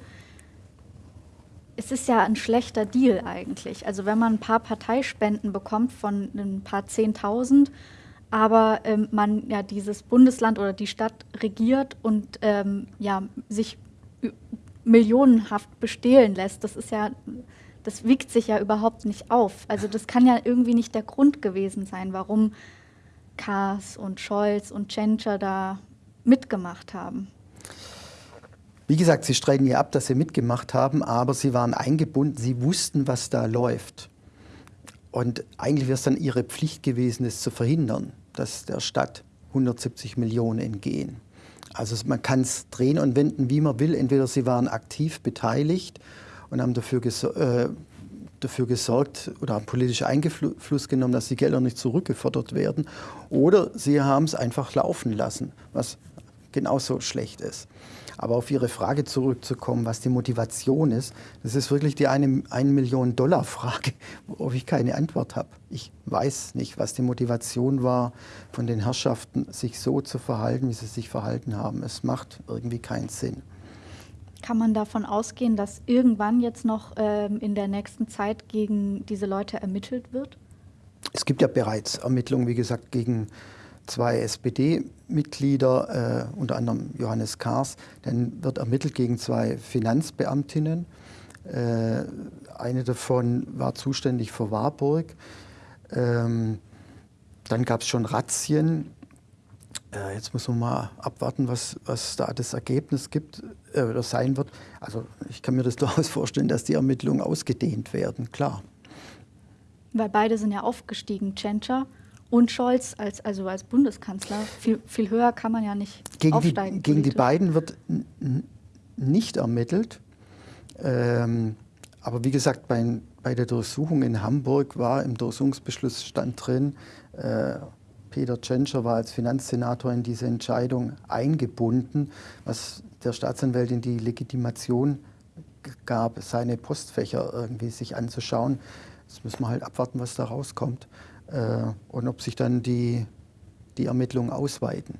Es ist ja ein schlechter Deal eigentlich. Also wenn man ein paar Parteispenden bekommt von ein paar Zehntausend, aber ähm, man ja dieses Bundesland oder die Stadt regiert und ähm, ja sich millionenhaft bestehlen lässt, das ist ja, das wiegt sich ja überhaupt nicht auf. Also das kann ja irgendwie nicht der Grund gewesen sein, warum Kaas und Scholz und Tschentscher da mitgemacht haben. Wie gesagt, sie streiten ja ab, dass sie mitgemacht haben, aber sie waren eingebunden, sie wussten, was da läuft. Und eigentlich wäre es dann ihre Pflicht gewesen, es zu verhindern, dass der Stadt 170 Millionen entgehen. Also man kann es drehen und wenden, wie man will. Entweder sie waren aktiv beteiligt und haben dafür, äh, dafür gesorgt oder haben politisch Einfluss genommen, dass die Gelder nicht zurückgefordert werden, oder sie haben es einfach laufen lassen, was genauso schlecht ist. Aber auf Ihre Frage zurückzukommen, was die Motivation ist, das ist wirklich die eine, eine Million Dollar Frage, worauf ich keine Antwort habe. Ich weiß nicht, was die Motivation war von den Herrschaften, sich so zu verhalten, wie sie sich verhalten haben. Es macht irgendwie keinen Sinn. Kann man davon ausgehen, dass irgendwann jetzt noch ähm, in der nächsten Zeit gegen diese Leute ermittelt wird? Es gibt ja bereits Ermittlungen, wie gesagt, gegen zwei SPD-Mitglieder, äh, unter anderem Johannes Kahrs. Dann wird ermittelt gegen zwei Finanzbeamtinnen. Äh, eine davon war zuständig für Warburg. Ähm, dann gab es schon Razzien. Äh, jetzt muss man mal abwarten, was, was da das Ergebnis gibt äh, oder sein wird. Also ich kann mir das durchaus vorstellen, dass die Ermittlungen ausgedehnt werden, klar. Weil beide sind ja aufgestiegen, Tschentscher und Scholz als, also als Bundeskanzler. Viel, viel höher kann man ja nicht gegen aufsteigen. Die, gegen die beiden wird nicht ermittelt. Ähm, aber wie gesagt, bei, bei, der Durchsuchung in Hamburg war im Durchsuchungsbeschluss stand drin, äh, Peter Tschentscher war als Finanzsenator in diese Entscheidung eingebunden, was der Staatsanwältin die Legitimation gab, seine Postfächer irgendwie sich anzuschauen. Jetzt müssen wir halt abwarten, was da rauskommt und ob sich dann die, die Ermittlungen ausweiten.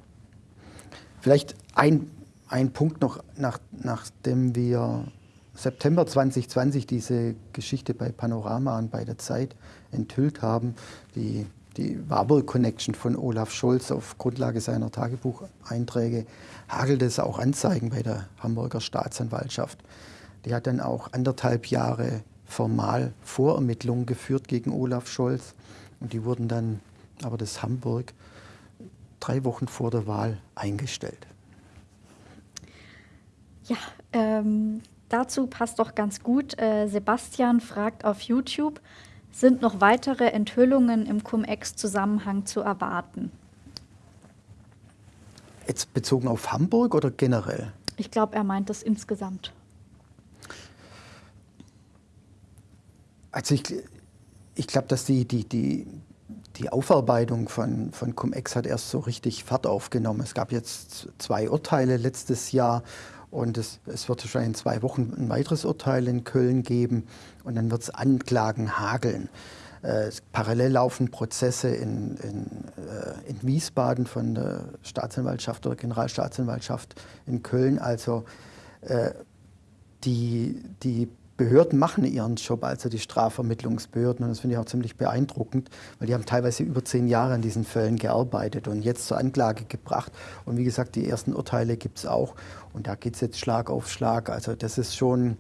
Vielleicht ein, ein Punkt noch, nach, nachdem wir September 2020 diese Geschichte bei Panorama und bei der Zeit enthüllt haben, die, die Warburg Connection von Olaf Scholz auf Grundlage seiner Tagebucheinträge, hagelte es auch Anzeigen bei der Hamburger Staatsanwaltschaft. Die hat dann auch anderthalb Jahre formal Vorermittlungen geführt gegen Olaf Scholz. Und die wurden dann, aber das Hamburg, drei Wochen vor der Wahl eingestellt. Ja, ähm, dazu passt doch ganz gut. Äh, Sebastian fragt auf YouTube, sind noch weitere Enthüllungen im Cum-Ex-Zusammenhang zu erwarten? Jetzt bezogen auf Hamburg oder generell? Ich glaube, er meint das insgesamt. Also ich, ich glaube, dass die, die, die, die Aufarbeitung von, von Cum-Ex hat erst so richtig Fahrt aufgenommen. Es gab jetzt zwei Urteile letztes Jahr und es, es wird wahrscheinlich in zwei Wochen ein weiteres Urteil in Köln geben und dann wird es Anklagen hageln. Äh, parallel laufen Prozesse in, in, äh, in, Wiesbaden von der Staatsanwaltschaft oder Generalstaatsanwaltschaft in Köln. Also äh, die, die Behörden machen ihren Job, also die Strafvermittlungsbehörden. Und das finde ich auch ziemlich beeindruckend, weil die haben teilweise über zehn Jahre an diesen Fällen gearbeitet und jetzt zur Anklage gebracht. Und wie gesagt, die ersten Urteile gibt es auch. Und da geht es jetzt Schlag auf Schlag. Also das ist schon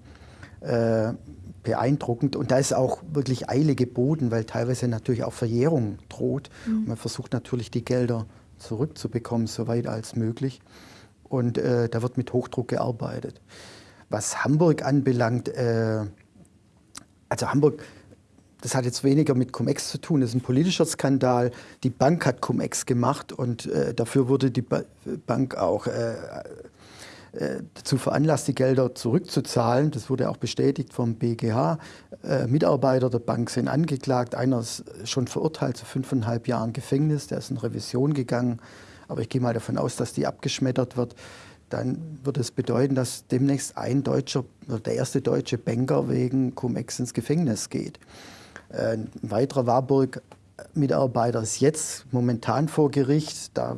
äh, beeindruckend. Und da ist auch wirklich Eile geboten, weil teilweise natürlich auch Verjährung droht. Mhm. man versucht natürlich, die Gelder zurückzubekommen, soweit als möglich. Und äh, da wird mit Hochdruck gearbeitet. Was Hamburg anbelangt, äh, also Hamburg, das hat jetzt weniger mit Cum-Ex zu tun, das ist ein politischer Skandal. Die Bank hat Cum-Ex gemacht und äh, dafür wurde die ba Bank auch äh, äh dazu veranlasst, die Gelder zurückzuzahlen. Das wurde auch bestätigt vom BGH. Äh, Mitarbeiter der Bank sind angeklagt. Einer ist schon verurteilt zu fünfeinhalb Jahren Gefängnis. Der ist in Revision gegangen. Aber ich gehe mal davon aus, dass die abgeschmettert wird dann würde es bedeuten, dass demnächst ein deutscher, der erste deutsche Banker wegen Cum-Ex ins Gefängnis geht. Ein weiterer Warburg-Mitarbeiter ist jetzt momentan vor Gericht. Da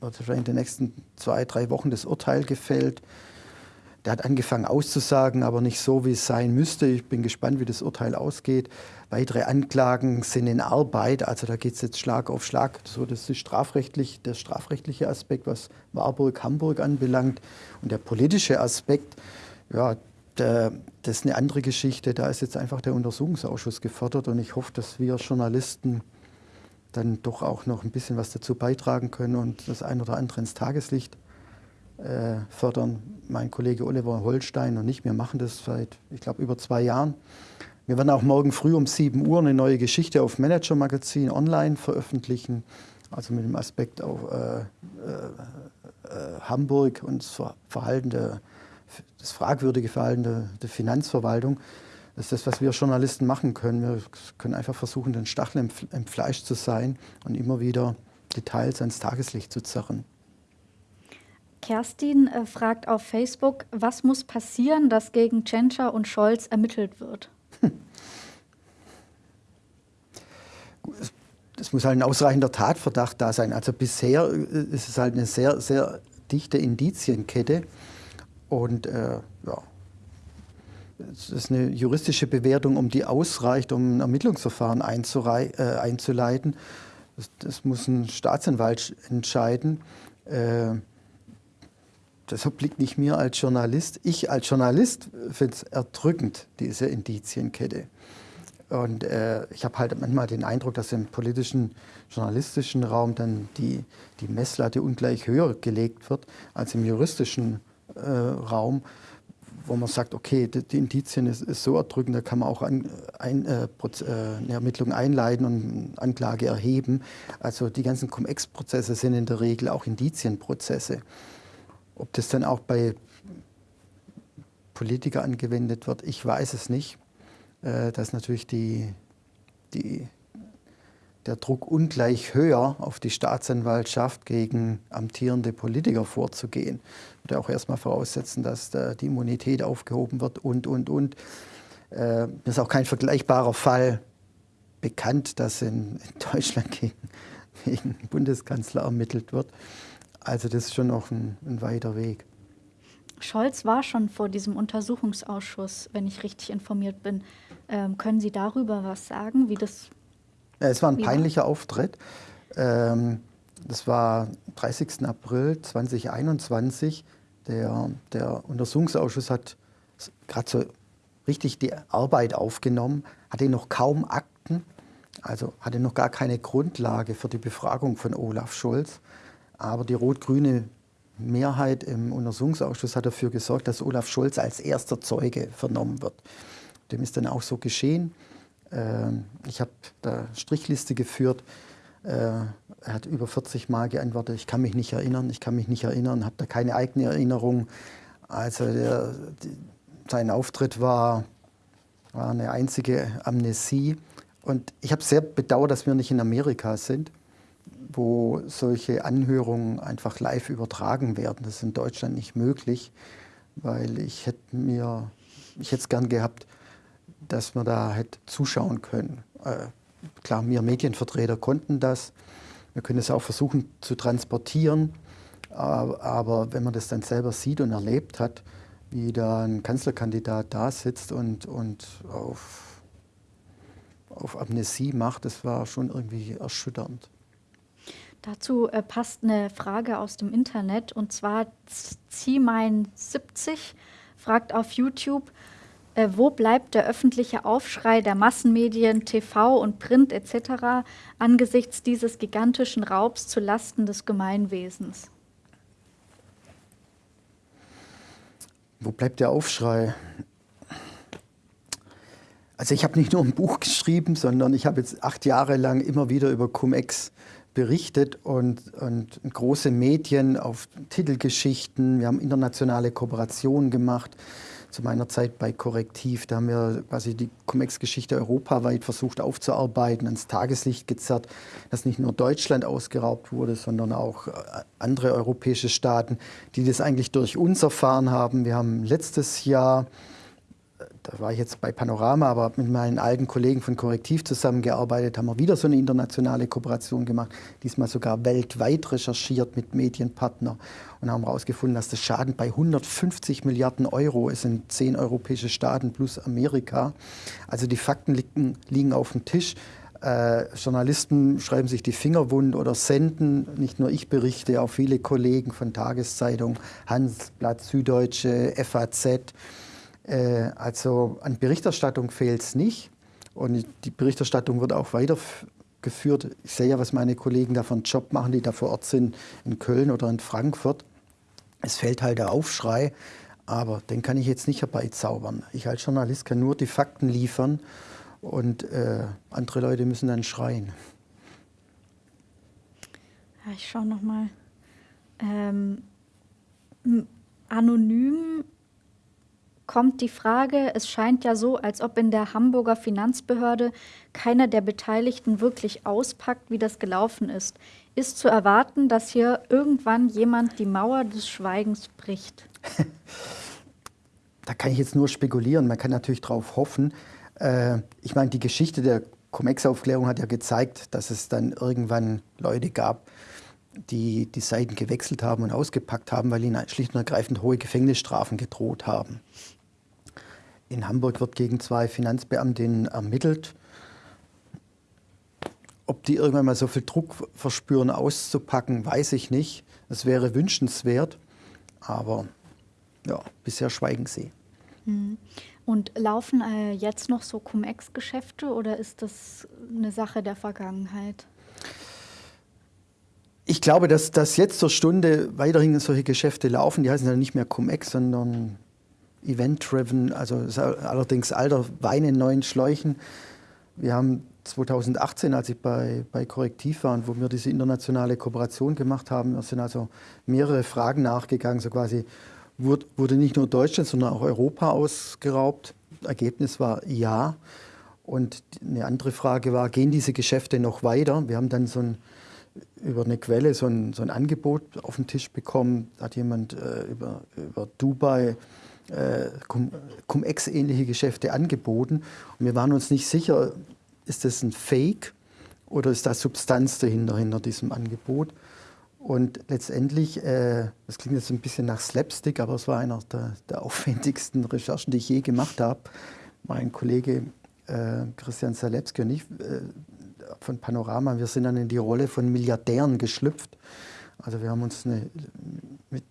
wird wahrscheinlich in den nächsten zwei, drei Wochen das Urteil gefällt. Der hat angefangen auszusagen, aber nicht so, wie es sein müsste. Ich bin gespannt, wie das Urteil ausgeht. Weitere Anklagen sind in Arbeit, also da geht es jetzt Schlag auf Schlag. So, das ist strafrechtlich, der strafrechtliche Aspekt, was Warburg, Hamburg anbelangt. Und der politische Aspekt, ja, der, das ist eine andere Geschichte. Da ist jetzt einfach der Untersuchungsausschuss gefordert und ich hoffe, dass wir Journalisten dann doch auch noch ein bisschen was dazu beitragen können und das ein oder andere ins Tageslicht äh, fördern. Mein Kollege Oliver Holstein und ich, wir machen das seit, ich glaube, über zwei Jahren. Wir werden auch morgen früh um 7 Uhr eine neue Geschichte auf Manager Magazin online veröffentlichen, also mit dem Aspekt auf äh, äh, äh Hamburg und das Verhalten der, das fragwürdige Verhalten der, der Finanzverwaltung. Das ist das, was wir Journalisten machen können. Wir können einfach versuchen, den Stachel im, im Fleisch zu sein und immer wieder Details ans Tageslicht zu zerren. Kerstin äh, fragt auf Facebook, was muss passieren, dass gegen Tschentscher und Scholz ermittelt wird? Es muss halt ein ausreichender Tatverdacht da sein. Also bisher äh, ist es halt eine sehr, sehr dichte Indizienkette. Und äh, ja, es ist eine juristische Bewertung, um die ausreicht, um ein Ermittlungsverfahren äh, einzuleiten. Das, das, muss ein Staatsanwalt entscheiden. Äh, das obliegt nicht mir als Journalist. Ich als Journalist finde es erdrückend, diese Indizienkette. Und äh, ich habe halt manchmal den Eindruck, dass im politischen, journalistischen Raum dann die, die Messlatte ungleich höher gelegt wird als im juristischen äh, Raum wo man sagt, okay, die, die Indizien ist, ist, so erdrückend, da kann man auch an, ein, äh, äh, eine Ermittlung einleiten und Anklage erheben. Also die ganzen Cum-Ex-Prozesse sind in der Regel auch Indizienprozesse. Ob das dann auch bei Politikern angewendet wird, ich weiß es nicht. Äh, dass natürlich die, die der Druck ungleich höher auf die Staatsanwaltschaft gegen amtierende Politiker vorzugehen. Ich würde auch erstmal voraussetzen, dass die Immunität aufgehoben wird und, und, und. Äh, ist auch kein vergleichbarer Fall bekannt, dass in, in Deutschland gegen, gegen Bundeskanzler ermittelt wird. Also das ist schon noch ein, ein weiter Weg. Scholz war schon vor diesem Untersuchungsausschuss, wenn ich richtig informiert bin. Ähm, können Sie darüber was sagen, wie das es war ein peinlicher Auftritt. Ähm, das war 30. April 2021. Der, der Untersuchungsausschuss hat gerade so richtig die Arbeit aufgenommen, hatte noch kaum Akten, also hatte noch gar keine Grundlage für die Befragung von Olaf Scholz. Aber die rot-grüne Mehrheit im Untersuchungsausschuss hat dafür gesorgt, dass Olaf Scholz als erster Zeuge vernommen wird. Dem ist dann auch so geschehen. Ähm, ich habe da Strichliste geführt. Äh, er hat über 40 Mal geantwortet, ich kann mich nicht erinnern, ich kann mich nicht erinnern, habe da keine eigene Erinnerung. Also der, sein Auftritt war, war eine einzige Amnesie. Und ich habe sehr bedauert, dass wir nicht in Amerika sind, wo solche Anhörungen einfach live übertragen werden. Das ist in Deutschland nicht möglich, weil ich hätte mir, ich hätte es gern gehabt, dass wir da hätte zuschauen können. Äh, klar, wir Medienvertreter konnten das. Wir können es auch versuchen zu transportieren. Aber, aber wenn man das dann selber sieht und erlebt hat, wie da ein Kanzlerkandidat da sitzt und, und auf, auf Amnesie macht, das war schon irgendwie erschütternd. Dazu äh, passt eine Frage aus dem Internet und zwar Ziemein70 fragt auf YouTube, äh, wo bleibt der öffentliche Aufschrei der Massenmedien, TV und Print etc. angesichts dieses gigantischen Raubs zu Lasten des Gemeinwesens? Wo bleibt der Aufschrei? Also ich habe nicht nur ein Buch geschrieben, sondern ich habe jetzt acht Jahre lang immer wieder über Cum-Ex berichtet und, und große Medien auf Titelgeschichten. Wir haben internationale Kooperationen gemacht zu meiner Zeit bei Korrektiv. Da haben wir quasi die Cum-Ex-Geschichte europaweit versucht aufzuarbeiten, ans Tageslicht gezerrt, dass nicht nur Deutschland ausgeraubt wurde, sondern auch äh, andere europäische Staaten, die das eigentlich durch uns erfahren haben. Wir haben letztes Jahr da war ich jetzt bei Panorama, aber mit meinen alten Kollegen von Korrektiv zusammengearbeitet, haben wir wieder so eine internationale Kooperation gemacht, diesmal sogar weltweit recherchiert mit Medienpartner und haben herausgefunden, dass der Schaden bei 150 Milliarden Euro ist in zehn europäische Staaten plus Amerika. Also die Fakten liegen, liegen auf dem Tisch. Äh, Journalisten schreiben sich die Finger wund oder senden, nicht nur ich berichte, auch viele Kollegen von Tageszeitungen, Handelsblatt, Süddeutsche, FAZ. Äh, also an Berichterstattung fehlt es nicht. Und die Berichterstattung wird auch weitergeführt. Ich sehe ja, was meine Kollegen da für einen Job machen, die da vor Ort sind, in Köln oder in Frankfurt. Es fällt halt der Aufschrei, aber den kann ich jetzt nicht herbeizaubern. Ich als Journalist kann nur die Fakten liefern und äh, andere Leute müssen dann schreien. Ja, ich schaue nochmal. Ähm, anonym kommt die Frage, es scheint ja so, als ob in der Hamburger Finanzbehörde keiner der Beteiligten wirklich auspackt, wie das gelaufen ist. Ist zu erwarten, dass hier irgendwann jemand die Mauer des Schweigens bricht? da kann ich jetzt nur spekulieren. Man kann natürlich darauf hoffen. Äh, ich meine, die Geschichte der Cum-Ex-Aufklärung hat ja gezeigt, dass es dann irgendwann Leute gab, die die Seiten gewechselt haben und ausgepackt haben, weil ihnen schlicht und ergreifend hohe Gefängnisstrafen gedroht haben. In Hamburg wird gegen zwei Finanzbeamtinnen ermittelt. Ob die irgendwann mal so viel Druck verspüren, auszupacken, weiß ich nicht. Es wäre wünschenswert, aber ja, bisher schweigen sie. Mhm. Und laufen äh, jetzt noch so Cum-Ex-Geschäfte oder ist das eine Sache der Vergangenheit? Ich glaube, dass, dass jetzt zur Stunde weiterhin solche Geschäfte laufen. Die heißen ja nicht mehr Cum-Ex, sondern Event-Driven, also allerdings alter Wein in neuen Schläuchen. Wir haben 2018, als ich bei, bei Korrektiv war und wo wir diese internationale Kooperation gemacht haben, sind also mehrere Fragen nachgegangen, so quasi, wurde nicht nur Deutschland, sondern auch Europa ausgeraubt. Ergebnis war ja. Und eine andere Frage war, gehen diese Geschäfte noch weiter? Wir haben dann so ein, über eine Quelle so ein, so ein Angebot auf den Tisch bekommen. Hat jemand äh, über, über Dubai äh, Cum-Ex-ähnliche Geschäfte angeboten. Und wir waren uns nicht sicher, ist das ein Fake oder ist da Substanz dahinter, hinter diesem Angebot. Und letztendlich, äh, das klingt jetzt ein bisschen nach Slapstick, aber es war einer der, der aufwendigsten Recherchen, die ich je gemacht habe. Mein Kollege äh, Christian Salewski und ich äh, von Panorama, wir sind dann in die Rolle von Milliardären geschlüpft. Also wir haben uns eine, mit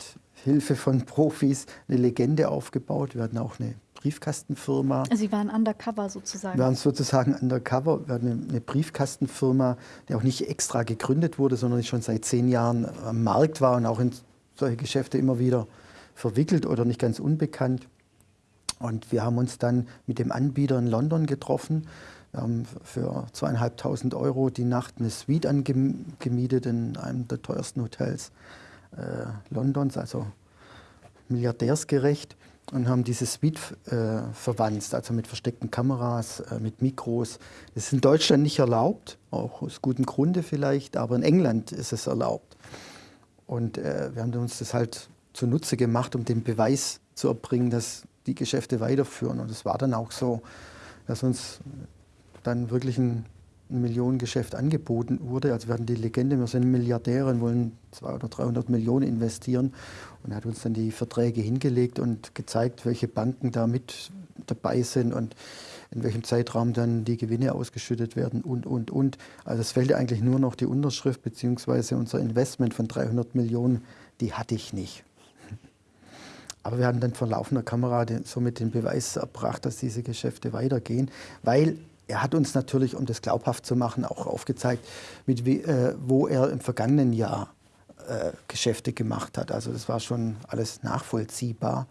Hilfe von Profis eine Legende aufgebaut. Wir hatten auch eine Briefkastenfirma. Sie waren undercover sozusagen. Wir waren sozusagen undercover. Wir hatten eine, eine Briefkastenfirma, die auch nicht extra gegründet wurde, sondern die schon seit zehn Jahren am Markt war und auch in solche Geschäfte immer wieder verwickelt oder nicht ganz unbekannt. Und wir haben uns dann mit dem Anbieter in London getroffen. Wir haben für zweieinhalbtausend Euro die Nacht eine Suite angemietet in einem der teuersten Hotels äh, Londons, also milliardärsgerecht, und haben diese Suite äh, verwandt, also mit versteckten Kameras, äh, mit Mikros. Das ist in Deutschland nicht erlaubt, auch aus gutem Grunde vielleicht, aber in England ist es erlaubt. Und äh, wir haben uns das halt zunutze gemacht, um den Beweis zu erbringen, dass die Geschäfte weiterführen. Und es war dann auch so, dass uns dann wirklich ein Millionengeschäft angeboten wurde. Also wir hatten die Legende, wir sind Milliardäre und wollen 200 oder 300 Millionen investieren. Und er hat uns dann die Verträge hingelegt und gezeigt, welche Banken da mit dabei sind und in welchem Zeitraum dann die Gewinne ausgeschüttet werden und, und, und. Also es fehlte eigentlich nur noch die Unterschrift bzw. unser Investment von 300 Millionen, die hatte ich nicht. Aber wir hatten dann vor laufender Kamera somit den Beweis erbracht, dass diese Geschäfte weitergehen, weil er hat uns natürlich, um das glaubhaft zu machen, auch aufgezeigt, mit, äh, wo er im vergangenen Jahr äh, Geschäfte gemacht hat. Also das war schon alles nachvollziehbar.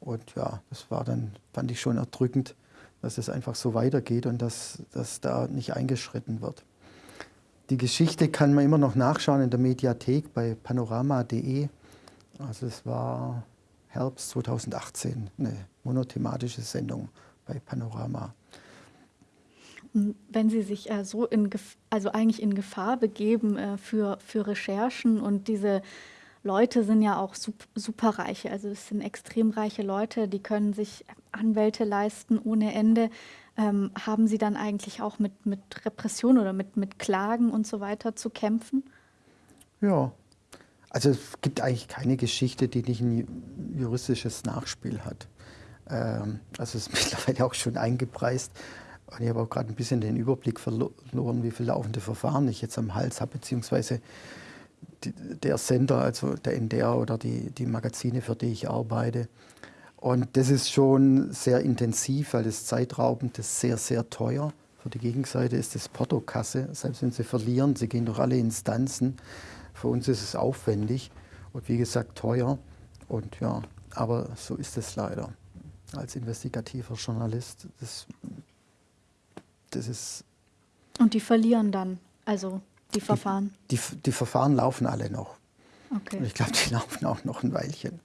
Und ja, das war dann, fand ich schon erdrückend, dass es einfach so weitergeht und dass, dass da nicht eingeschritten wird. Die Geschichte kann man immer noch nachschauen in der Mediathek bei panorama.de. Also es war Herbst 2018, eine monothematische Sendung bei Panorama wenn Sie sich äh, so in, also eigentlich in Gefahr begeben äh, für, für Recherchen und diese Leute sind ja auch superreiche. Also es sind extrem reiche Leute, die können sich Anwälte leisten ohne Ende. Ähm, haben Sie dann eigentlich auch mit, mit Repression oder mit, mit Klagen und so weiter zu kämpfen? Ja, also es gibt eigentlich keine Geschichte, die nicht ein juristisches Nachspiel hat. Ähm, also es ist mittlerweile auch schon eingepreist. Und ich habe auch gerade ein bisschen den Überblick verloren, wie viele laufende Verfahren ich jetzt am Hals habe, beziehungsweise die, der Sender, also der NDR oder die, die Magazine, für die ich arbeite. Und das ist schon sehr intensiv, weil das zeitraubend ist, sehr, sehr teuer. Für die Gegenseite ist das Portokasse, selbst wenn sie verlieren, sie gehen durch alle Instanzen. Für uns ist es aufwendig und wie gesagt teuer. Und ja, aber so ist es leider. Als investigativer Journalist, das, das ist. Und die verlieren dann, also die Verfahren? Die, die, die Verfahren laufen alle noch. Okay. Und ich glaube, die laufen auch noch ein Weilchen.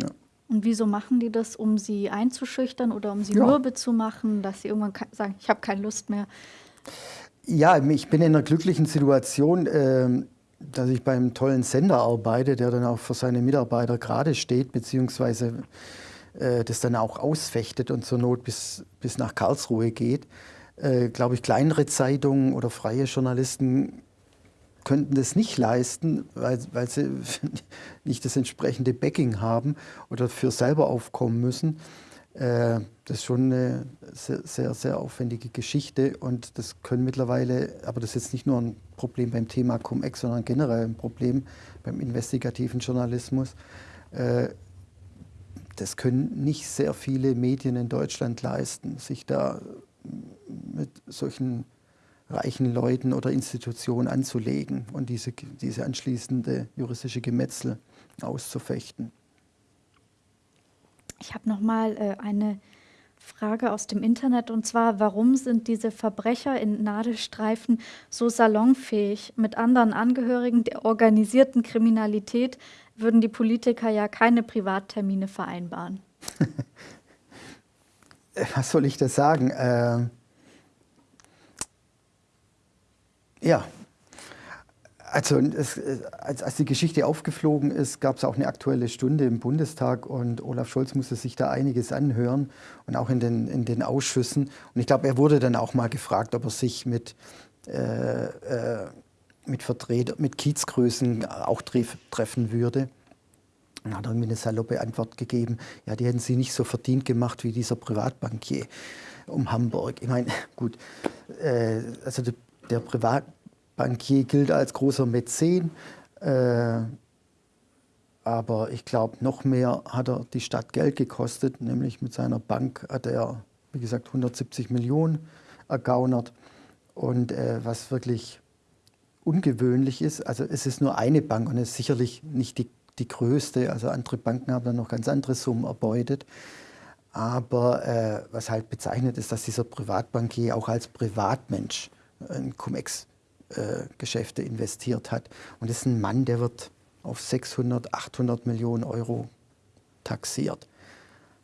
Ja. Und wieso machen die das, um sie einzuschüchtern oder um sie ja. mürbe zu machen, dass sie irgendwann sagen, ich habe keine Lust mehr? Ja, ich bin in einer glücklichen Situation, äh, dass ich beim tollen Sender arbeite, der dann auch für seine Mitarbeiter gerade steht, beziehungsweise äh, das dann auch ausfechtet und zur Not bis, bis nach Karlsruhe geht. Äh, Glaube ich, kleinere Zeitungen oder freie Journalisten könnten das nicht leisten, weil, weil sie nicht das entsprechende Backing haben oder für selber aufkommen müssen. Äh, das ist schon eine sehr, sehr, sehr, aufwendige Geschichte und das können mittlerweile, aber das ist jetzt nicht nur ein Problem beim Thema Cum-Ex, sondern generell ein Problem beim investigativen Journalismus. Äh, das können nicht sehr viele Medien in Deutschland leisten, sich da mit solchen reichen Leuten oder Institutionen anzulegen und diese, diese anschließende juristische Gemetzel auszufechten. Ich habe noch mal äh, eine Frage aus dem Internet und zwar, warum sind diese Verbrecher in Nadelstreifen so salonfähig? Mit anderen Angehörigen der organisierten Kriminalität würden die Politiker ja keine Privattermine vereinbaren. Was soll ich das sagen? Äh Ja, also es, als, als, die Geschichte aufgeflogen ist, gab es auch eine aktuelle Stunde im Bundestag und Olaf Scholz musste sich da einiges anhören und auch in den, in den Ausschüssen. Und ich glaube, er wurde dann auch mal gefragt, ob er sich mit, äh, äh, mit Vertreter, mit Kiezgrößen auch treff, treffen würde. Und hat irgendwie eine saloppe Antwort gegeben, ja, die hätten sie nicht so verdient gemacht wie dieser Privatbankier um Hamburg. Ich meine, gut, äh, also der der Privatbankier gilt als großer Mäzen, äh, aber ich glaube, noch mehr hat er die Stadt Geld gekostet, nämlich mit seiner Bank hat er, wie gesagt, 170 Millionen ergaunert. Und äh, was wirklich ungewöhnlich ist, also es ist nur eine Bank und es ist sicherlich nicht die, die größte, also andere Banken haben dann noch ganz andere Summen erbeutet. Aber äh, was halt bezeichnet ist, dass dieser Privatbankier auch als Privatmensch in Cum-Ex-Geschäfte äh, investiert hat. Und das ist ein Mann, der wird auf 600, 800 Millionen Euro taxiert.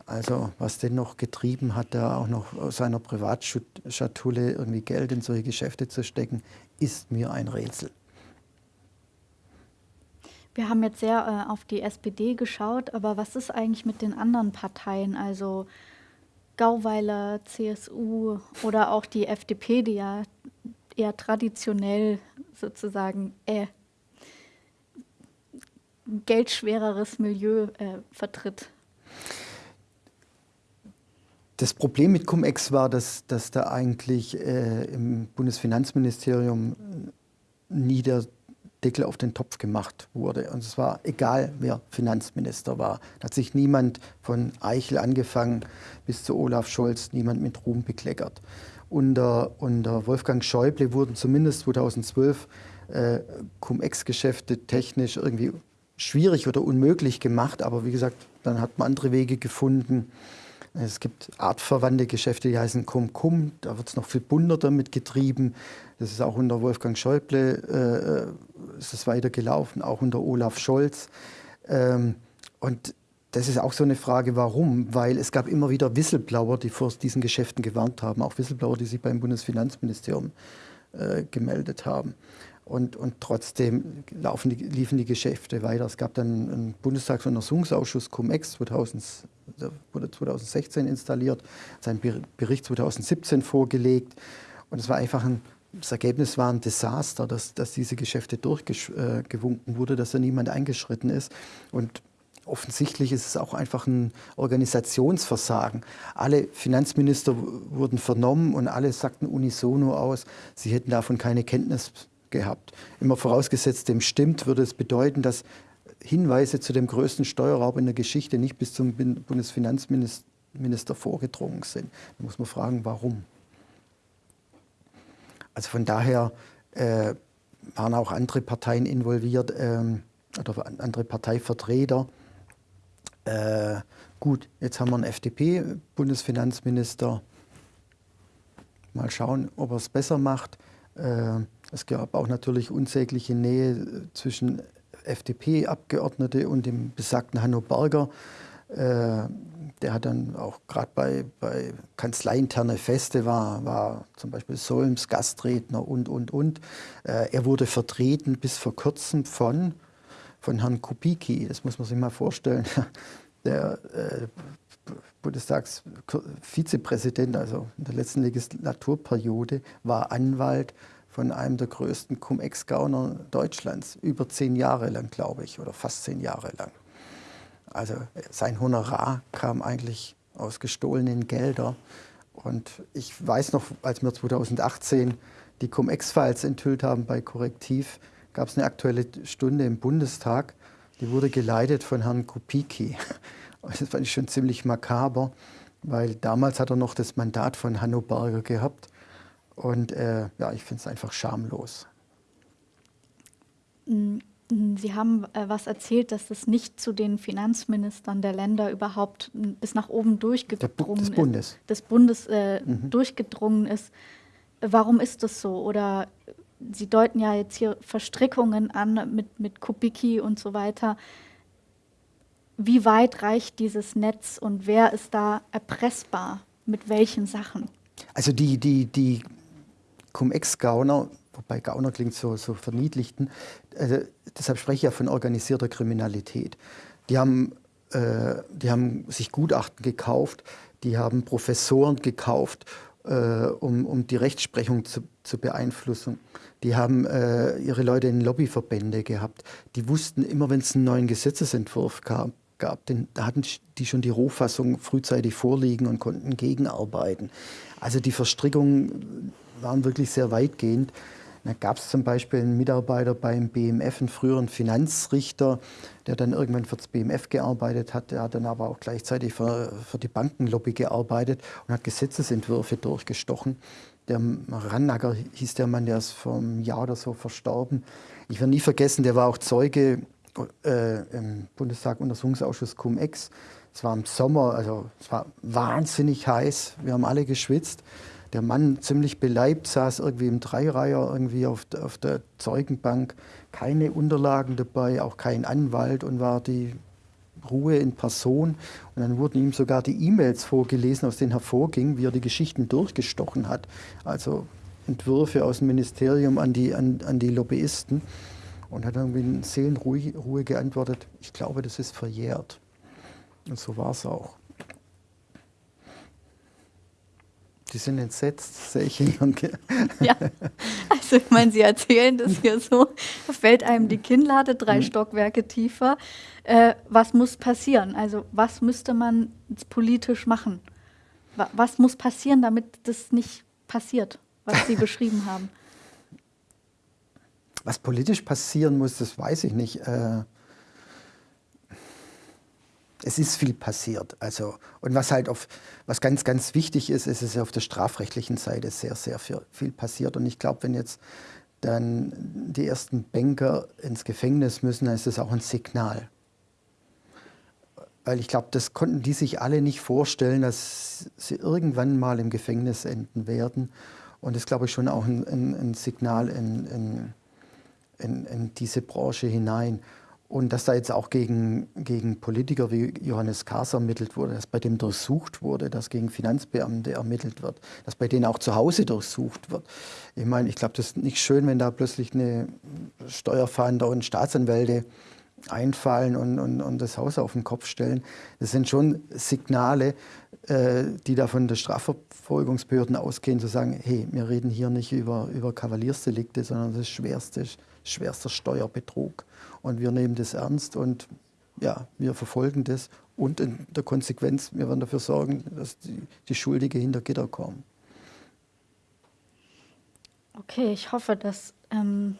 Also was den noch getrieben hat, da auch noch aus seiner Privatschatulle irgendwie Geld in solche Geschäfte zu stecken, ist mir ein Rätsel. Wir haben jetzt sehr äh, auf die SPD geschaut, aber was ist eigentlich mit den anderen Parteien? Also Gauweiler, CSU oder auch die FDP, die ja eher traditionell sozusagen äh, geldschwereres Milieu äh, vertritt. Das Problem mit Cum-Ex war, dass, dass da eigentlich äh, im Bundesfinanzministerium nie der Deckel auf den Topf gemacht wurde. Und es war egal, wer Finanzminister war. Da hat sich niemand von Eichel angefangen bis zu Olaf Scholz, niemand mit Ruhm bekleckert. Unter, unter Wolfgang Schäuble wurden zumindest 2012 äh, Cum-Ex-Geschäfte technisch irgendwie schwierig oder unmöglich gemacht. Aber wie gesagt, dann hat man andere Wege gefunden. Es gibt artverwandte Geschäfte, die heißen Cum-Cum. Da wird es noch viel bunter damit getrieben. Das ist auch unter Wolfgang Schäuble äh, ist es weitergelaufen, auch unter Olaf Scholz. Ähm, und das ist auch so eine Frage, warum? Weil es gab immer wieder Whistleblower, die vor diesen Geschäften gewarnt haben, auch Whistleblower, die sich beim Bundesfinanzministerium äh, gemeldet haben. Und, und trotzdem laufen die, liefen die Geschäfte weiter. Es gab dann einen Bundestagsuntersuchungsausschuss Cum-Ex, wurde 2016 installiert, sein Bericht 2017 vorgelegt und es war einfach ein das Ergebnis war ein Desaster, dass, dass diese Geschäfte durchgewunken wurde, dass da niemand eingeschritten ist. Und offensichtlich ist es auch einfach ein Organisationsversagen. Alle Finanzminister wurden vernommen und alle sagten unisono aus, sie hätten davon keine Kenntnis gehabt. Immer vorausgesetzt, dem stimmt, würde es bedeuten, dass Hinweise zu dem größten Steuerraub in der Geschichte nicht bis zum Bundesfinanzminister vorgedrungen sind. Da muss man fragen, warum. Also von daher äh, waren auch andere Parteien involviert ähm, oder andere Parteivertreter. Äh, gut, jetzt haben wir einen FDP-Bundesfinanzminister. Mal schauen, ob er es besser macht. Äh, es gab auch natürlich unsägliche Nähe zwischen FDP-Abgeordnete und dem besagten Hanno Berger. Äh, der hat dann auch gerade bei, bei kanzleiinterne Feste war, war zum Beispiel Solms Gastredner und, und, und. Äh, er wurde vertreten bis vor kurzem von, von Herrn Kubicki. Das muss man sich mal vorstellen. Der äh, Bundestagsvizepräsident, also in der letzten Legislaturperiode, war Anwalt von einem der größten Cum-Ex-Gauner Deutschlands. Über zehn Jahre lang, glaube ich, oder fast zehn Jahre lang. Also sein Honorar kam eigentlich aus gestohlenen Geldern. Und ich weiß noch, als wir 2018 die Cum-Ex-Files enthüllt haben bei Korrektiv, gab es eine aktuelle Stunde im Bundestag, die wurde geleitet von Herrn Kupicki. Das fand ich schon ziemlich makaber, weil damals hat er noch das Mandat von Hanno Berger gehabt. Und äh, ja, ich finde es einfach schamlos. Mm, Sie haben äh, was erzählt, dass das nicht zu den Finanzministern der Länder überhaupt bis nach oben durchgedrungen des Bundes. ist. Des Bundes äh, mhm. durchgedrungen ist. Warum ist das so? Oder Sie deuten ja jetzt hier Verstrickungen an mit, mit Kubicki und so weiter. Wie weit reicht dieses Netz und wer ist da erpressbar? Mit welchen Sachen? Also die, die, die Cum-Ex-Gauner, wobei Gauner klingt so, so verniedlichten, äh, deshalb spreche ich ja von organisierter Kriminalität. Die haben, äh, die haben sich Gutachten gekauft, die haben Professoren gekauft, äh, um, um die Rechtsprechung zu, zu beeinflussen. Die haben äh, ihre Leute in Lobbyverbände gehabt. Die wussten immer, wenn es einen neuen Gesetzesentwurf gab, gab den, da hatten die schon die Rohfassung frühzeitig vorliegen und konnten gegenarbeiten. Also die Verstrickungen waren wirklich sehr weitgehend. Da gab es zum Beispiel einen Mitarbeiter beim BMF, einen früheren Finanzrichter, der dann irgendwann für das BMF gearbeitet hat. Der hat dann aber auch gleichzeitig für, für die Bankenlobby gearbeitet und hat Gesetzesentwürfe durchgestochen. Der Rannacker hieß der Mann, der ist vor einem Jahr oder so verstorben. Ich werde nie vergessen, der war auch Zeuge äh, im Bundestag Untersuchungsausschuss Cum-Ex. Es war im Sommer, also es war wahnsinnig heiß. Wir haben alle geschwitzt der Mann ziemlich beleibt saß irgendwie im Dreireiher irgendwie auf, auf der Zeugenbank, keine Unterlagen dabei, auch kein Anwalt und war die Ruhe in Person. Und dann wurden ihm sogar die E-Mails vorgelesen, aus denen hervorging, wie er die Geschichten durchgestochen hat. Also Entwürfe aus dem Ministerium an die, an, an die Lobbyisten. Und hat irgendwie in Seelenruhe geantwortet, ich glaube, das ist verjährt. Und so war es auch. Die sind entsetzt, sehe ich hier. Ja, also ich meine, Sie erzählen das hier so, fällt einem die Kinnlade drei mhm. Stockwerke tiefer. Äh, was muss passieren? Also was müsste man politisch machen? Was muss passieren, damit das nicht passiert, was Sie beschrieben haben? Was politisch passieren muss, das weiß ich nicht. Äh, es ist viel passiert. Also, und was halt auf, was ganz, ganz wichtig ist, ist es auf der strafrechtlichen Seite sehr, sehr viel, passiert. Und ich glaube, wenn jetzt dann die ersten Banker ins Gefängnis müssen, dann ist das auch ein Signal. Weil ich glaube, das konnten die sich alle nicht vorstellen, dass sie irgendwann mal im Gefängnis enden werden. Und das glaube ich schon auch ein, ein, ein Signal in, in, in, in diese Branche hinein. Und dass da jetzt auch gegen, gegen Politiker wie Johannes Kahrs ermittelt wurde, dass bei dem durchsucht wurde, dass gegen Finanzbeamte ermittelt wird, dass bei denen auch zu Hause durchsucht wird. Ich meine, ich glaube, das ist nicht schön, wenn da plötzlich eine Steuerfahnder und Staatsanwälte einfallen und, und, und das Haus auf den Kopf stellen. Das sind schon Signale, äh, die da von der Strafverfolgungsbehörden ausgehen, zu sagen, hey, wir reden hier nicht über, über Kavaliersdelikte, sondern das schwerste, schwerster Steuerbetrug. Und wir nehmen das ernst und ja, wir verfolgen das und in der Konsequenz, wir werden dafür sorgen, dass die, die Schuldige hinter Gitter kommen. Okay, ich hoffe, dass ähm,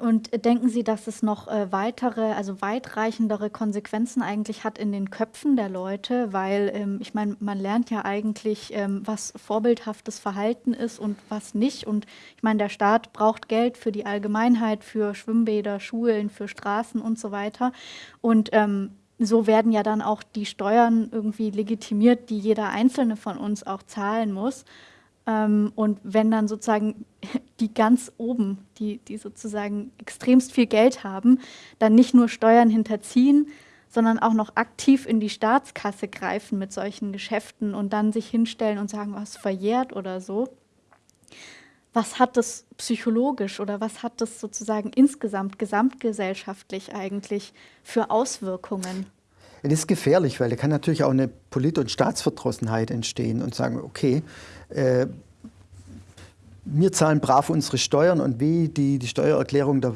und denken Sie, dass es noch äh, weitere, also weitreichendere Konsequenzen eigentlich hat in den Köpfen der Leute? Weil ähm, ich meine, man lernt ja eigentlich, ähm, was vorbildhaftes Verhalten ist und was nicht. Und ich meine, der Staat braucht Geld für die Allgemeinheit, für Schwimmbäder, Schulen, für Straßen und so weiter. Und ähm, so werden ja dann auch die Steuern irgendwie legitimiert, die jeder Einzelne von uns auch zahlen muss. Ähm, und wenn dann sozusagen die ganz oben, die, die sozusagen extremst viel Geld haben, dann nicht nur Steuern hinterziehen, sondern auch noch aktiv in die Staatskasse greifen mit solchen Geschäften und dann sich hinstellen und sagen, was verjährt oder so. Was hat das psychologisch oder was hat das sozusagen insgesamt, gesamtgesellschaftlich eigentlich für Auswirkungen? Es ist gefährlich, weil da kann natürlich auch eine Polit- und Staatsverdrossenheit entstehen und sagen, okay, äh, wir zahlen brav unsere Steuern und wie die, die Steuererklärung, da,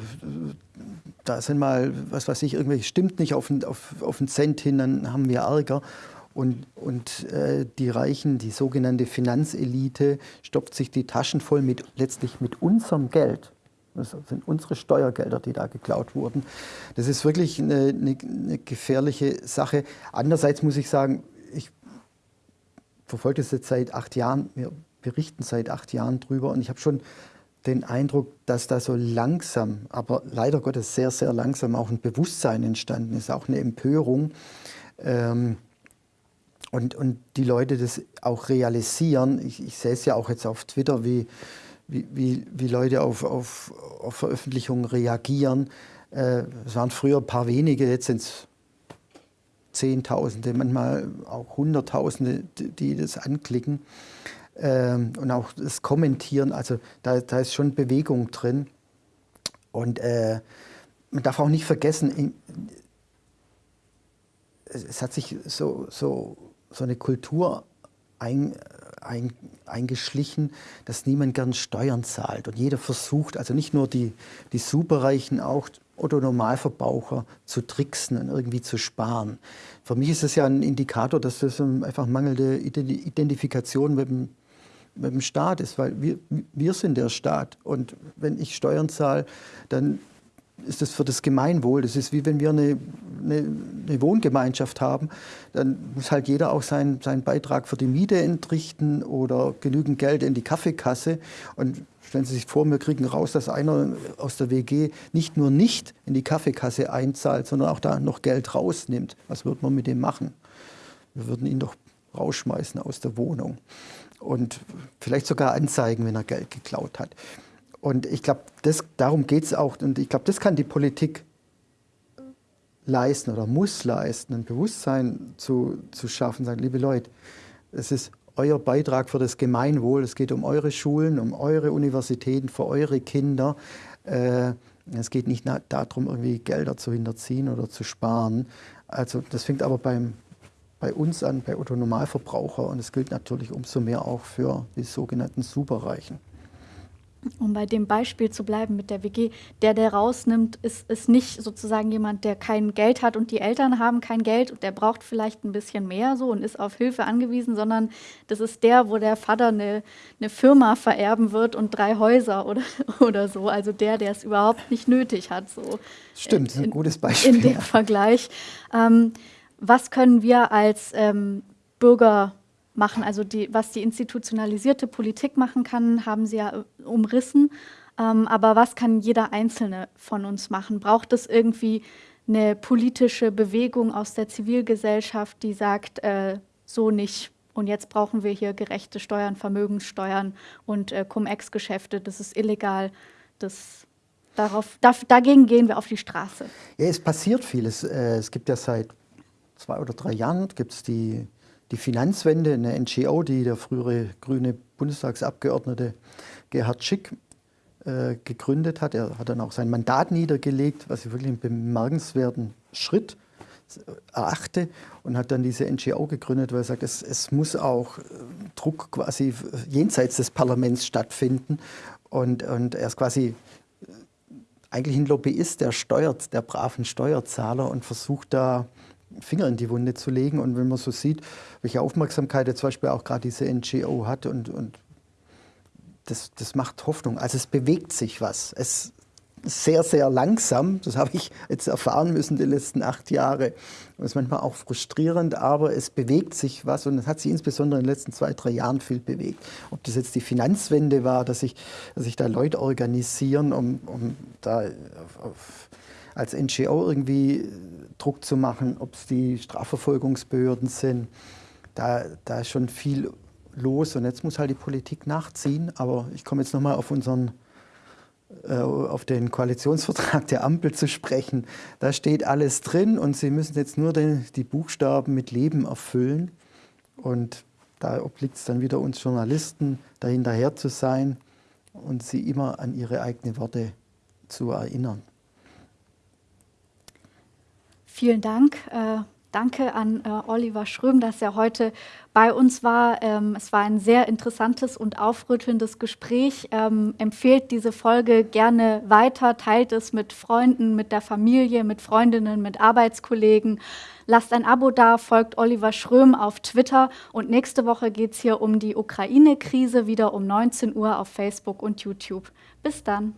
da sind mal, was weiß ich, irgendwelche stimmt nicht auf, auf, auf einen Cent hin, dann haben wir Ärger. Und, und äh, die Reichen, die sogenannte Finanzelite, stopft sich die Taschen voll mit letztlich mit unserem Geld. Das sind unsere Steuergelder, die da geklaut wurden. Das ist wirklich eine, eine, eine gefährliche Sache. Andererseits muss ich sagen, ich verfolge das jetzt seit acht Jahren. Wir berichten seit acht Jahren drüber und ich habe schon den Eindruck, dass da so langsam, aber leider Gottes sehr, sehr langsam auch ein Bewusstsein entstanden ist, auch eine Empörung. Ähm, und, und die Leute das auch realisieren. Ich, ich sehe es ja auch jetzt auf Twitter, wie, wie, wie, wie Leute auf, auf, auf Veröffentlichungen reagieren. Äh, es waren früher ein paar wenige, jetzt sind es Zehntausende, manchmal auch Hunderttausende, die, das anklicken ähm, und auch das Kommentieren. Also da, da ist schon Bewegung drin. Und äh, man darf auch nicht vergessen, in, es hat sich so, so, so eine Kultur ein, ein, eingeschlichen, dass niemand gern Steuern zahlt. Und jeder versucht, also nicht nur die, die Superreichen, auch Otto Normalverbraucher zu tricksen und irgendwie zu sparen. Für mich ist das ja ein Indikator, dass das einfach mangelnde Identifikation mit dem mit dem Staat ist, weil wir, wir sind der Staat. Und wenn ich Steuern zahle, dann ist das für das Gemeinwohl. Das ist wie wenn wir eine, eine, eine, Wohngemeinschaft haben, dann muss halt jeder auch seinen, seinen Beitrag für die Miete entrichten oder genügend Geld in die Kaffeekasse. Und stellen Sie sich vor, wir kriegen raus, dass einer aus der WG nicht nur nicht in die Kaffeekasse einzahlt, sondern auch da noch Geld rausnimmt. Was wird man mit dem machen? Wir würden ihn doch rausschmeißen aus der Wohnung und vielleicht sogar anzeigen, wenn er Geld geklaut hat. Und ich glaube, darum geht es auch. Und ich glaube, das kann die Politik leisten oder muss leisten, ein Bewusstsein zu, zu schaffen, sagen, liebe Leute, es ist euer Beitrag für das Gemeinwohl, es geht um eure Schulen, um eure Universitäten, für eure Kinder. Äh, es geht nicht darum, irgendwie Gelder zu hinterziehen oder zu sparen. Also das fängt aber beim bei uns an, bei Otto Normalverbraucher. Und es gilt natürlich umso mehr auch für die sogenannten Superreichen. Um bei dem Beispiel zu bleiben mit der WG, der, der rausnimmt, ist, ist nicht sozusagen jemand, der kein Geld hat und die Eltern haben kein Geld und der braucht vielleicht ein bisschen mehr so und ist auf Hilfe angewiesen, sondern das ist der, wo der Vater eine, eine Firma vererben wird und drei Häuser oder, oder so. Also der, der es überhaupt nicht nötig hat. So Stimmt, ist ein gutes Beispiel. In dem Vergleich. Ähm, was können wir als ähm, Bürger machen? Also die, was die institutionalisierte Politik machen kann, haben Sie ja äh, umrissen. Ähm, aber was kann jeder Einzelne von uns machen? Braucht es irgendwie eine politische Bewegung aus der Zivilgesellschaft, die sagt, äh, so nicht. Und jetzt brauchen wir hier gerechte Steuern, Vermögenssteuern und äh, Cum-Ex-Geschäfte. Das ist illegal. Das Darauf, dagegen gehen wir auf die Straße. Ja, es passiert vieles. Äh, es gibt ja seit zwei oder drei Jahren gibt's die, die Finanzwende, eine NGO, die der frühere grüne Bundestagsabgeordnete Gerhard Schick äh, gegründet hat. Er hat dann auch sein Mandat niedergelegt, was ich wirklich einen bemerkenswerten Schritt erachte und hat dann diese NGO gegründet, weil er sagt, es, es muss auch äh, Druck quasi jenseits des Parlaments stattfinden und, und er ist quasi äh, eigentlich ein Lobbyist, der steuert, der braven Steuerzahler und versucht da Finger in die Wunde zu legen. Und wenn man so sieht, welche Aufmerksamkeit er zum Beispiel auch gerade diese NGO hat und, und das, das macht Hoffnung. Also es bewegt sich was. Es sehr, sehr langsam. Das habe ich jetzt erfahren müssen die letzten acht Jahre. Das ist manchmal auch frustrierend, aber es bewegt sich was und es hat sich insbesondere in den letzten zwei, drei Jahren viel bewegt. Ob das jetzt die Finanzwende war, dass sich, dass sich da Leute organisieren, um, um da auf, als NGO irgendwie Druck zu machen, ob es die Strafverfolgungsbehörden sind. Da, da ist schon viel los und jetzt muss halt die Politik nachziehen. Aber ich komme jetzt nochmal auf unseren äh, auf den Koalitionsvertrag der Ampel zu sprechen. Da steht alles drin und Sie müssen jetzt nur den, die Buchstaben mit Leben erfüllen. Und da obliegt es dann wieder uns Journalisten, dahinterher zu sein und sie immer an ihre eigenen Worte zu erinnern. Vielen Dank. Äh Danke an äh, Oliver Schröm, dass er heute bei uns war. Ähm, es war ein sehr interessantes und aufrüttelndes Gespräch. Ähm, empfehlt diese Folge gerne weiter, teilt es mit Freunden, mit der Familie, mit Freundinnen, mit Arbeitskollegen. Lasst ein Abo da, folgt Oliver Schröm auf Twitter und nächste Woche geht es hier um die Ukraine-Krise, wieder um 19 Uhr auf Facebook und YouTube. Bis dann.